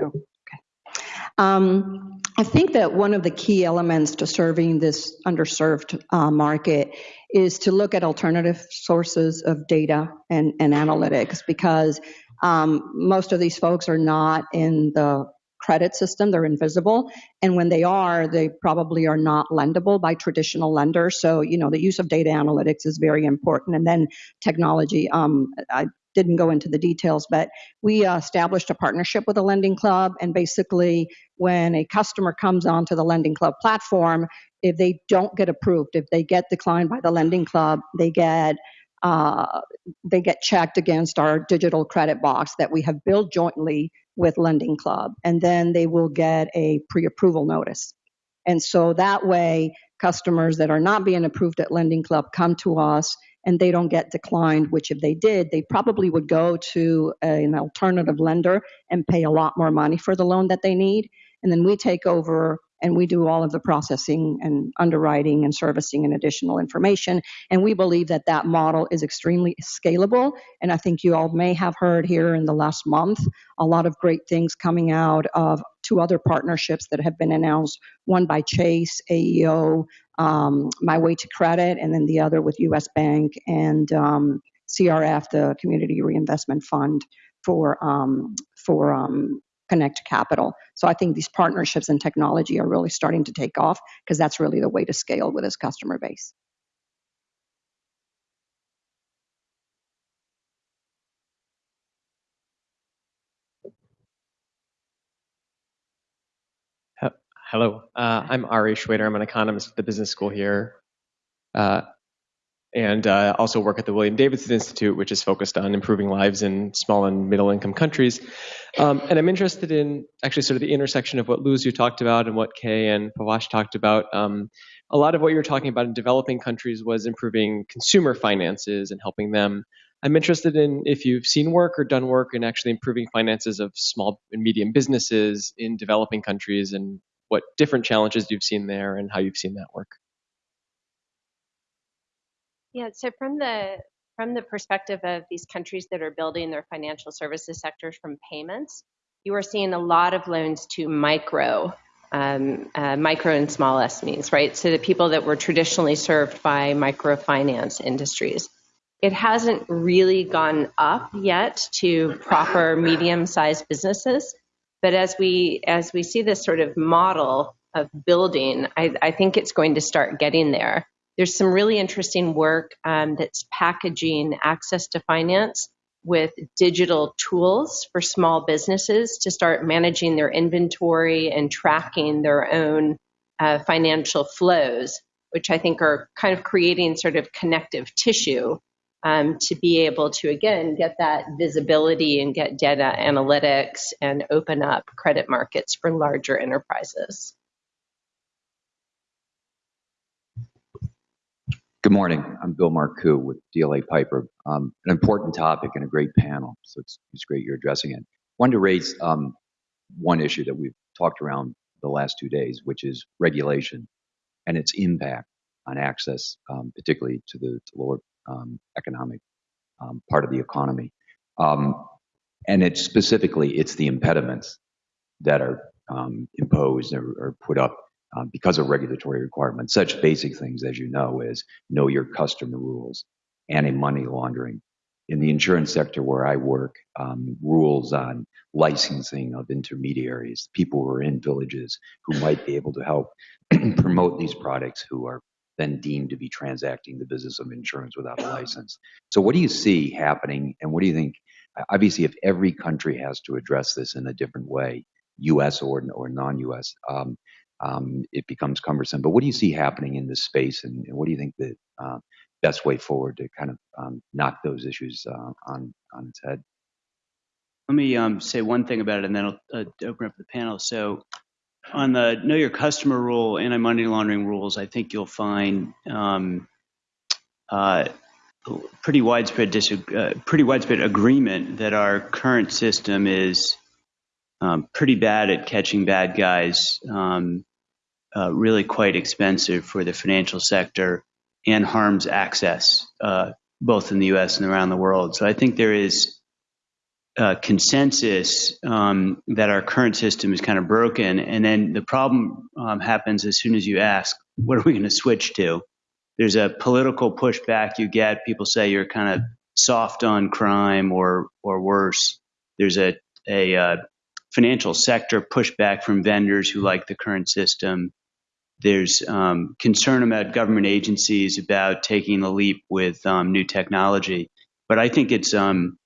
[SPEAKER 5] Okay. Um, I think that one of the key elements to serving this underserved uh, market is to look at alternative sources of data and, and analytics because um, most of these folks are not in the credit system, they're invisible. And when they are, they probably are not lendable by traditional lenders. So, you know, the use of data analytics is very important. And then technology. Um, I didn't go into the details, but we uh, established a partnership with a Lending Club. And basically, when a customer comes onto the Lending Club platform, if they don't get approved, if they get declined by the Lending Club, they get uh, they get checked against our digital credit box that we have built jointly with Lending Club, and then they will get a pre-approval notice. And so that way, customers that are not being approved at Lending Club come to us and they don't get declined, which if they did, they probably would go to an alternative lender and pay a lot more money for the loan that they need. And then we take over and we do all of the processing and underwriting and servicing and additional information. And we believe that that model is extremely scalable. And I think you all may have heard here in the last month a lot of great things coming out of two other partnerships that have been announced one by Chase, AEO, um, My Way to Credit, and then the other with US Bank and um, CRF, the Community Reinvestment Fund for um, for um, connect capital. So I think these partnerships and technology are really starting to take off because that's really the way to scale with this customer base.
[SPEAKER 7] Hello, uh, I'm Ari Schwader. I'm an economist at the business school here. Uh, and uh, also work at the William Davidson Institute, which is focused on improving lives in small and middle income countries. Um, and I'm interested in actually sort of the intersection of what Luz you talked about and what Kay and Pavash talked about. Um, a lot of what you were talking about in developing countries was improving consumer finances and helping them. I'm interested in if you've seen work or done work in actually improving finances of small and medium businesses in developing countries and what different challenges you've seen there and how you've seen that work.
[SPEAKER 2] Yeah, so from the from the perspective of these countries that are building their financial services sectors from payments, you are seeing a lot of loans to micro, um, uh, micro and small SMEs, right? So the people that were traditionally served by microfinance industries. It hasn't really gone up yet to proper medium-sized businesses, but as we as we see this sort of model of building, I, I think it's going to start getting there. There's some really interesting work um, that's packaging access to finance with digital tools for small businesses to start managing their inventory and tracking their own uh, financial flows, which I think are kind of creating sort of connective tissue um, to be able to, again, get that visibility and get data analytics and open up credit markets for larger enterprises.
[SPEAKER 8] Good morning. I'm Bill Marcoux with DLA Piper. Um, an important topic and a great panel, so it's, great you're addressing it. Wanted to raise um, one issue that we've talked around the last two days, which is regulation and its impact on access, um, particularly to the lower economic part of the economy. And it's specifically, it's the impediments that are imposed or put up um, because of regulatory requirements. Such basic things, as you know, as know your customer rules, anti-money laundering. In the insurance sector where I work, um, rules on licensing of intermediaries, people who are in villages who might be able to help <clears throat> promote these products who are then deemed to be transacting the business of insurance without a license. So, what do you see happening, and what do you think? Obviously, if every country has to address this in a different way, U.S. or or non-U.S., um, it becomes cumbersome. But what do you see happening in this space, and, what do you think the uh, best way forward to kind of um, knock those issues uh, on its head?
[SPEAKER 1] Let me um, say one thing about it, and then I'll uh, open up the panel. So, on the know your customer rule, anti-money laundering rules, I think you'll find um, pretty widespread dis- uh, pretty widespread agreement that our current system is um, pretty bad at catching bad guys, um, uh, really quite expensive for the financial sector, and harms access uh, both in the U.S. and around the world. So I think there is a consensus um, that our current system is kind of broken, and then the problem um, happens as soon as you ask, "What are we going to switch to?" There's a political pushback you get. People say you're kind of soft on crime, or or worse. There's a a uh, financial sector pushback from vendors who like the current system. There's um, concern about government agencies about taking the leap with um, new technology. But I think it's um,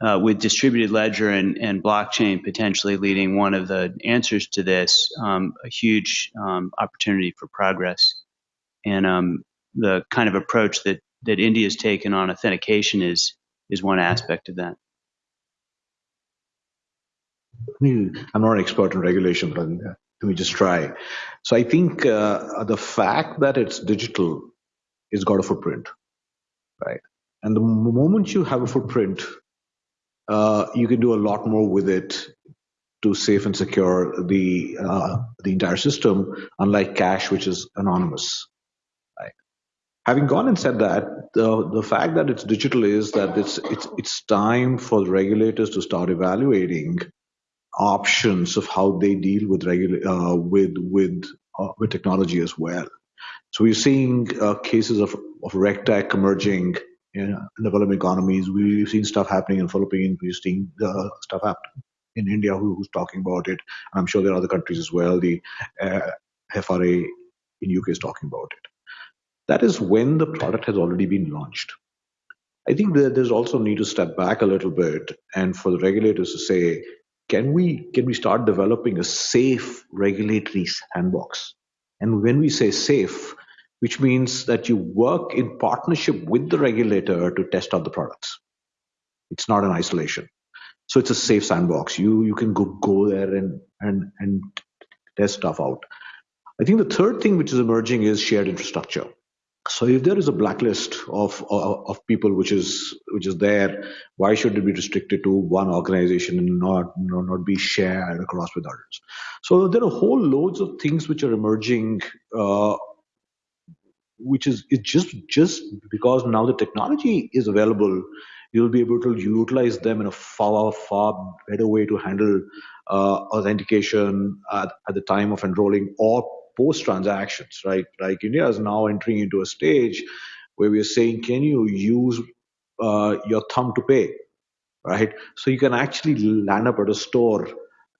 [SPEAKER 1] uh, with distributed ledger and, and, blockchain potentially leading one of the answers to this, um, a huge um, opportunity for progress. And um, the kind of approach that, that India has taken on authentication is, is one aspect of that.
[SPEAKER 3] I'm not an expert in regulation, but let me just try. So I think uh, the fact that it's digital is got a footprint, right? And the moment you have a footprint, uh, you can do a lot more with it to safe and secure the uh, the entire system, unlike cash, which is anonymous. Having gone and said that, the the fact that it's digital is that it's it's it's time for the regulators to start evaluating options of how they deal with uh, with with uh, with technology as well. So we're seeing uh, cases of of regtech emerging in, in developing economies. We've seen stuff happening in Philippines. We've seen uh, stuff happening in India who, who's talking about it. And I'm sure there are other countries as well. The uh, FRA in UK is talking about it. That is when the product has already been launched. I think that there's also need to step back a little bit and for the regulators to say, can we can we start developing a safe regulatory sandbox? And when we say safe, which means that you work in partnership with the regulator to test out the products. It's not an isolation. So it's a safe sandbox. You you can go go there and and and test stuff out. I think the third thing which is emerging is shared infrastructure. So if there is a blacklist of, of, of people which is which is there, why should it be restricted to one organization and not not, not be shared across with others? So there are whole loads of things which are emerging, uh, which is it's just just because now the technology is available, you'll be able to utilize them in a far far better way to handle uh, authentication at, at the time of enrolling or post transactions, right? Like India is now entering into a stage where we are saying, can you use uh, your thumb to pay, right? So you can actually land up at a store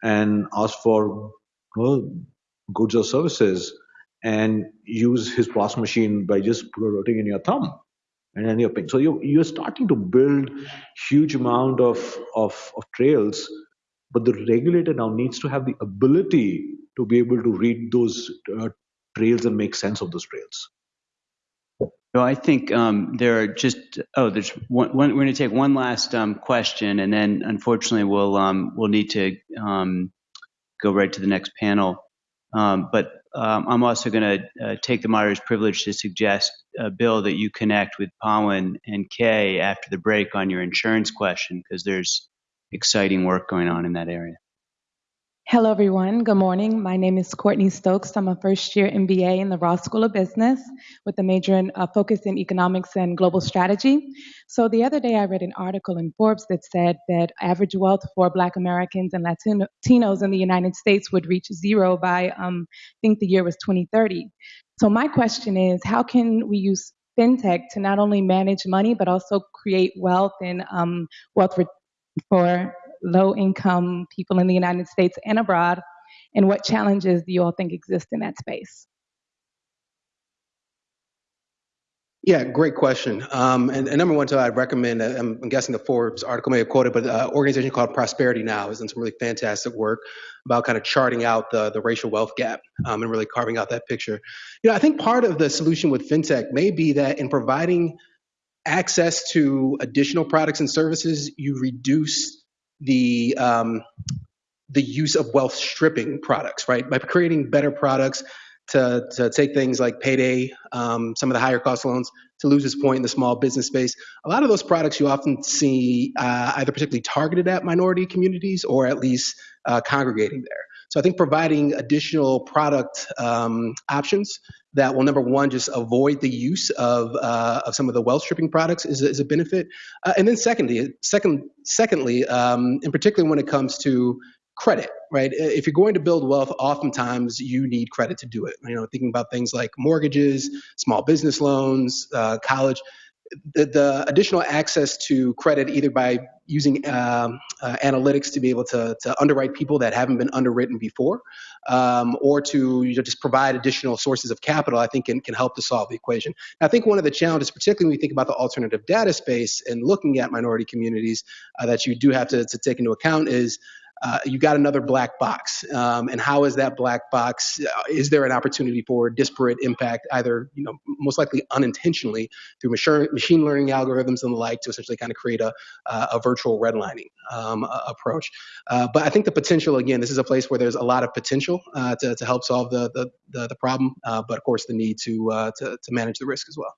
[SPEAKER 3] and ask for well, goods or services and use his POS machine by just putting in your thumb and then you're paying. So you you're starting to build huge amount of, of, of trails, but the regulator now needs to have the ability to be able to read those uh, trails and make sense of those trails.
[SPEAKER 1] So I think um, there are just oh, there's one. one we're going to take one last um, question, and then unfortunately we'll um, we'll need to um, go right to the next panel. Um, but um, I'm also going to uh, take the moderator's privilege to suggest, uh, Bill, that you connect with Pawan and Kay after the break on your insurance question because there's exciting work going on in that area.
[SPEAKER 9] Hello, everyone. Good morning. My name is Courtney Stokes. I'm a first year MBA in the Ross School of Business with a major in, uh, focus in economics and global strategy. So, the other day I read an article in Forbes that said that average wealth for Black Americans and Latinos in the United States would reach zero by, um, I think the year was 2030. So, my question is how can we use fintech to not only manage money, but also create wealth and um, wealth for low income people in the United States and abroad? And what challenges do you all think exist in that space?
[SPEAKER 4] Yeah, great question. Um, and, and, number one, too, I'd recommend, uh, I'm, I'm, guessing the Forbes article may have quoted, but an uh, organization called Prosperity Now has done some really fantastic work about kind of charting out the, the racial wealth gap um, and really carving out that picture. You know, I think part of the solution with fintech may be that in providing access to additional products and services, you reduce the um, the use of wealth stripping products, right? By creating better products to, to take things like payday, um, some of the higher cost loans, to Luz's point in the small business space. A lot of those products you often see uh, either particularly targeted at minority communities or at least uh, congregating there. So I think providing additional product um, options that will number one just avoid the use of uh, of some of the wealth stripping products is, is a benefit, uh, and then secondly, second secondly, um, in particular when it comes to credit, right? If you're going to build wealth, oftentimes you need credit to do it. You know, thinking about things like mortgages, small business loans, uh, college the, the, additional access to credit either by using um, uh, analytics to be able to, to underwrite people that haven't been underwritten before um, or to you know, just provide additional sources of capital i think can, can help to solve the equation. I think one of the challenges particularly when we think about the alternative data space and looking at minority communities uh, that you do have to, to take into account is uh, you got another black box. Um, and how is that black box? Uh, is there an opportunity for disparate impact, either you know most likely unintentionally through machine learning algorithms and the like, to essentially kind of create a a virtual redlining um, approach? Uh, but I think the potential again, this is a place where there's a lot of potential uh, to to help solve the the the, the problem, uh, but of course the need to, to to manage the risk as well.